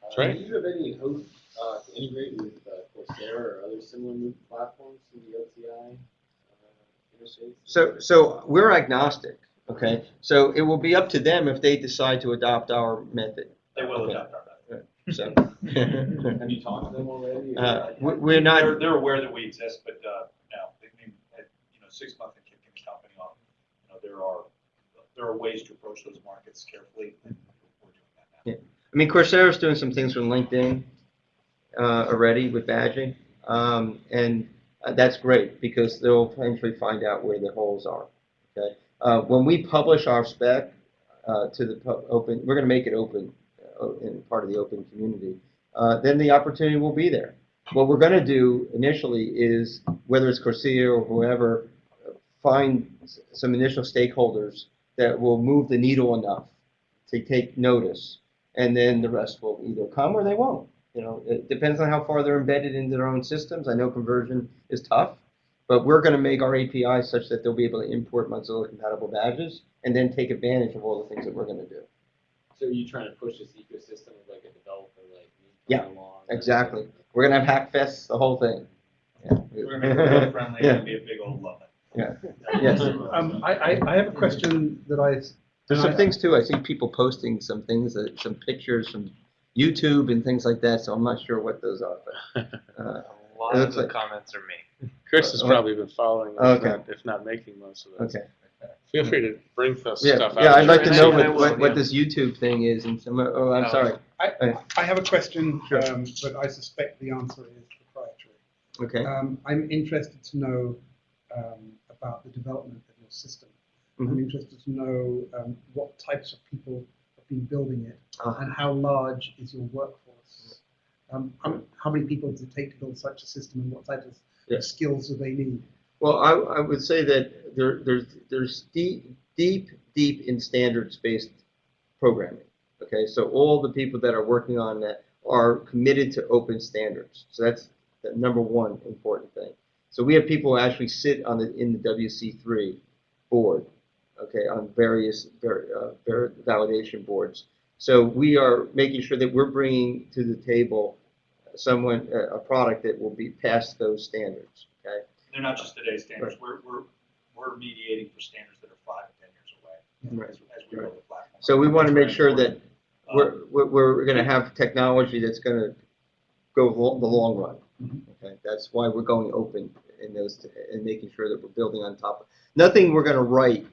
Uh, right. Do you have any hope uh, to integrate with uh, Coursera or other similar MOOC platforms in the LTI uh, interface? So, so we're agnostic, okay? So it will be up to them if they decide to adopt our method. They will Okay. adopt our method. So, Have you talked to them already? uh, we- we're not, They're, they're aware that we exist, but, uh, no, they, I mean, at, you know, six months in kicking the company off, you know, there are, there are ways to approach those markets carefully, and we're doing that now. I mean, Coursera's doing some things with LinkedIn uh, already with badging, um, and uh, that's great because they'll eventually find out where the holes are. Okay, uh, when we publish our spec uh, to the pu- open, we're going to make it open in part of the open community. Uh, then the opportunity will be there. What we're going to do initially is, whether it's Coursera or whoever, find some initial stakeholders that will move the needle enough to take notice and then the rest will either come or they won't. You know, it depends on how far they're embedded into their own systems. I know conversion is tough, but we're going to make our API such that they'll be able to import Mozilla compatible badges and then take advantage of all the things that we're going to do. So are you trying to push this ecosystem of like a developer like me? Yeah, along? Exactly. We're going to have hackfests, the whole thing. Yeah. We're gonna make it friendly Yeah. and be a big old love it. Yeah. Yes. Um, I, I, I have a question that I. There's some I- things too. I see people posting some things, that, some pictures from YouTube and things like that. So I'm not sure what those are. But, uh, A lot of the like- comments are me. Chris has Uh, probably been following, if Okay. not, if not making most of those. okay. Feel free to bring those Yeah, stuff out. yeah. I'd like to know what, what, what this YouTube thing is. And some. Oh, I'm sorry. I, I have a question, Sure. um, but I suspect the answer is proprietary. Okay. Um, I'm interested to know um, about the development of your system. I'm Mhm. interested to know um, what types of people have been building it Ah. and how large is your workforce. Um, how, how many people does it take to build such a system and what types of Yeah. skills do they need? Well, I, I would say that there, there's, there's deep, deep, deep in standards-based programming. Okay, so all the people that are working on that are committed to open standards. So that's the number one important thing. So we have people who actually sit on the, in the WC3 board, okay, on various, uh, validation boards. So we are making sure that we're bringing to the table someone, a, product that will be past those standards? They're not just today's standards, we're, we're, we're mediating for standards that are five to ten years away Right. as, as we build the platform. So we want to make sure very that important. we're, we're, we're gonna have technology that's gonna go lo- the long run. Mhm. Okay, that's why we're going open in those, and making sure that we're building on top of. Nothing we're gonna write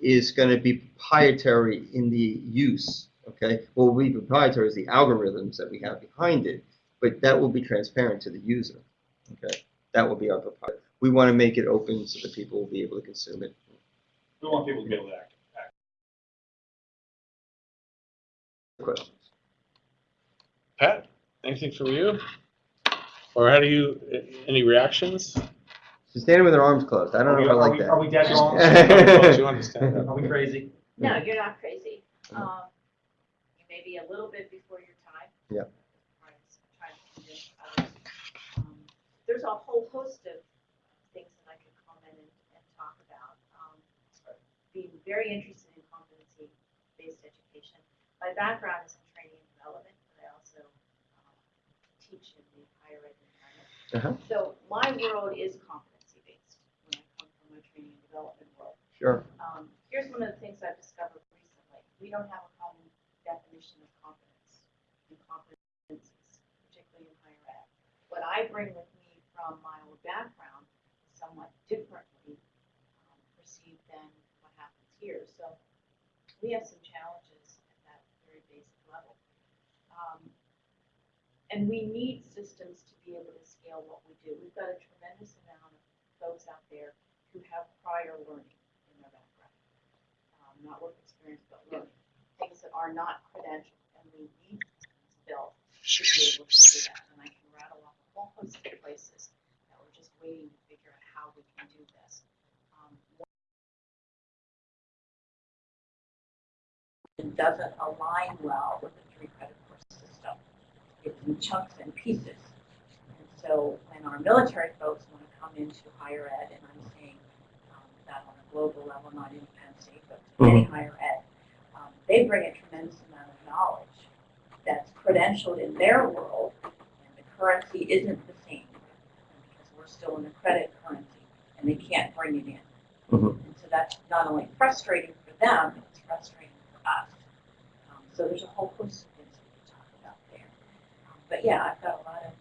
is gonna be proprietary in the use, okay? What will be proprietary is the algorithms that we have behind it, but that will be transparent to the user, okay? That will be our proprietary. We want to make it open so that people will be able to consume it. We want people to be able to act, act. Questions? Pat, anything from you? Or how do you, any reactions? She's standing with her arms closed. I don't know if I like we- that. Are we dead wrong? Do you understand that? Are we crazy? No, you're not crazy. Um, you may be a little bit before your time. Yeah. Trying to- trying to convince others. Um, There's a whole host of things that I could comment and, and talk about. Um, Being very interested in competency-based education. My background is in training and development, but I also um, teach in the higher ed environment. Uh-huh. So my world is competency-based when I come from my training and development world. Sure. Um, here's one of the things I've discovered recently. We don't have a common definition of competence and competencies, particularly in higher ed. What I bring with me from my old background is somewhat differently um, perceived than here. So we have some challenges at that very basic level. Um, and we need systems to be able to scale what we do. We've got a tremendous amount of folks out there who have prior learning in their background. Um, not work experience, but learning. Things that are not credentialed, and we need systems built to be able to do that. And I can rattle off a whole host of places that we're just waiting to figure out how we can do this. It doesn't align well with the three credit course system. It's in chunks and pieces. And so when our military folks want to come into higher ed, and I'm saying um, that on a global level, not in Penn State, but to any higher ed, um, they bring a tremendous amount of knowledge that's credentialed in their world, and the currency isn't the same because we're still in a credit currency, and they can't bring it in. Mhm. And so that's not only frustrating for them, it's frustrating us. Um, so there's a whole host of things we can talk about there. Um, but yeah, I've got a lot of,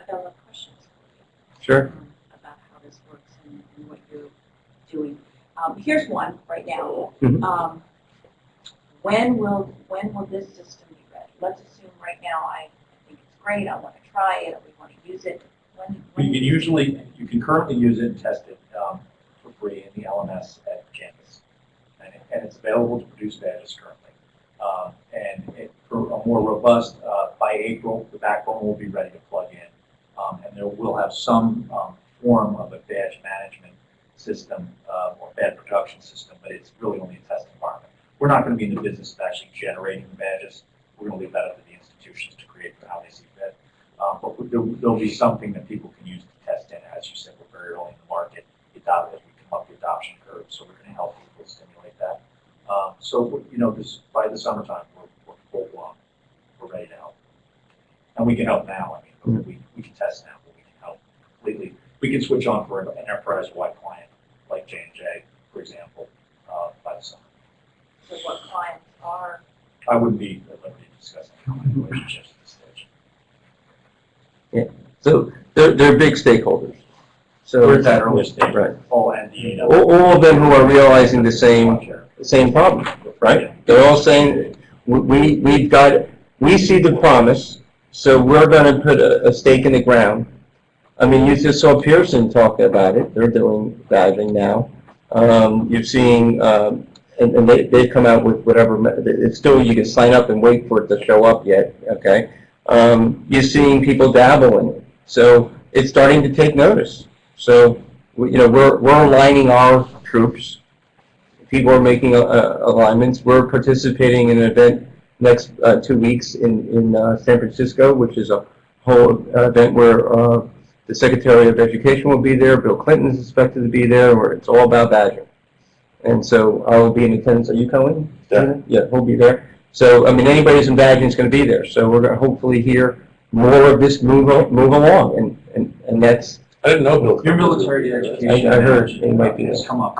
I've got a lot of questions for you Sure. um, about how this works and, and what you're doing. Um, here's one right now. Mhm. Um, when will when will this system be ready? Let's assume right now I, I think it's great. I want to try it. We want to use it. When, when You can usually, you can currently use it and test it um, for free in the LMS at campus. And it's available to produce badges currently. Um, And it- for a more robust, uh, by April, the backbone will be ready to plug in. Um, And there will have some um, form of a badge management system uh, or badge production system, but it's really only a test environment. We're not going to be in the business of actually generating the badges. We're going to leave that up to the institutions to create how they see fit. Uh, but there'll, there'll be something that people can use to test in. As you said, we're very early in the market. Adopt, as we come up the adoption curve, so we're going to help that. Um, so, you know, this, by the summertime, we're, we're full blown. We're ready to help. And we can help now. I mean, we, we can test now, but we can help completely. We can switch on for an enterprise-wide client, like J and J, for example, uh, by the summer. So what clients are, I wouldn't be at liberty to discuss any kind relationships at this stage. So they're, they're big stakeholders. So. We're at that early stage, Right. all NDA. All, all of them who are realizing the same, the same problem, right? They're all saying, we- we, we've got, we see the promise, so we're gonna put a, a stake in the ground. I mean, you just saw Pearson talk about it, they're doing diving now. Um, you're seeing, um, and, and they, they've come out with whatever, me- it's still, you can sign up and wait for it to show up yet, okay? Um, you're seeing people dabble in it, so it's starting to take notice. So, you know, we're, we're aligning our troops. People are making uh, uh, alignments. We're participating in an event next uh, two weeks in, in uh, San Francisco, which is a whole uh, event where uh, the Secretary of Education will be there, Bill Clinton is expected to be there, where it's all about badges. And so I will be in attendance. Are you coming? Yeah. Yeah, we'll be there. So, I mean, anybody who's in badges is going to be there. So we're going to hopefully hear more of this move, move along. And, and, and that's, I didn't know Bill. Your military education. I- I heard it might be Has come up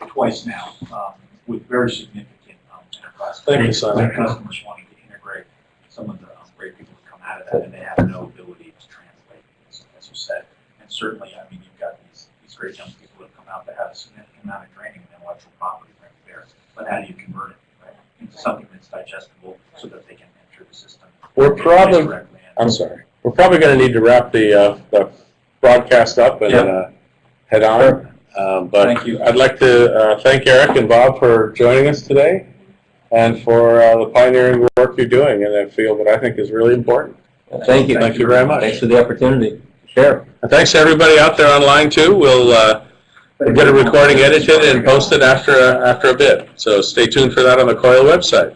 twice now, um, with very significant, um, enterprise. Thank you, Simon. Like Customers wanting to integrate some of the um, great people that come out of that, and they have no ability to translate, as, as you said. And certainly, I mean, you've got these, these great young people that come out that have a significant amount of training in intellectual property right there. But how do you convert it, right, into something that's digestible so that they can enter the system? We're probably- directly in? I'm sorry. We're probably gonna need to wrap the, uh, the broadcast up and, Yep. uh, head on. Um, but Thank you. I'd like to, uh, thank Eric and Bob for joining us today and for, uh, the pioneering work you're doing in that field that I think is really important. thank you. Thank you very much. Thanks for the opportunity. Share. And thanks to everybody out there online too. We'll, uh, we'll get a recording edited and posted after, a- after a bit. So stay tuned for that on the COIL website.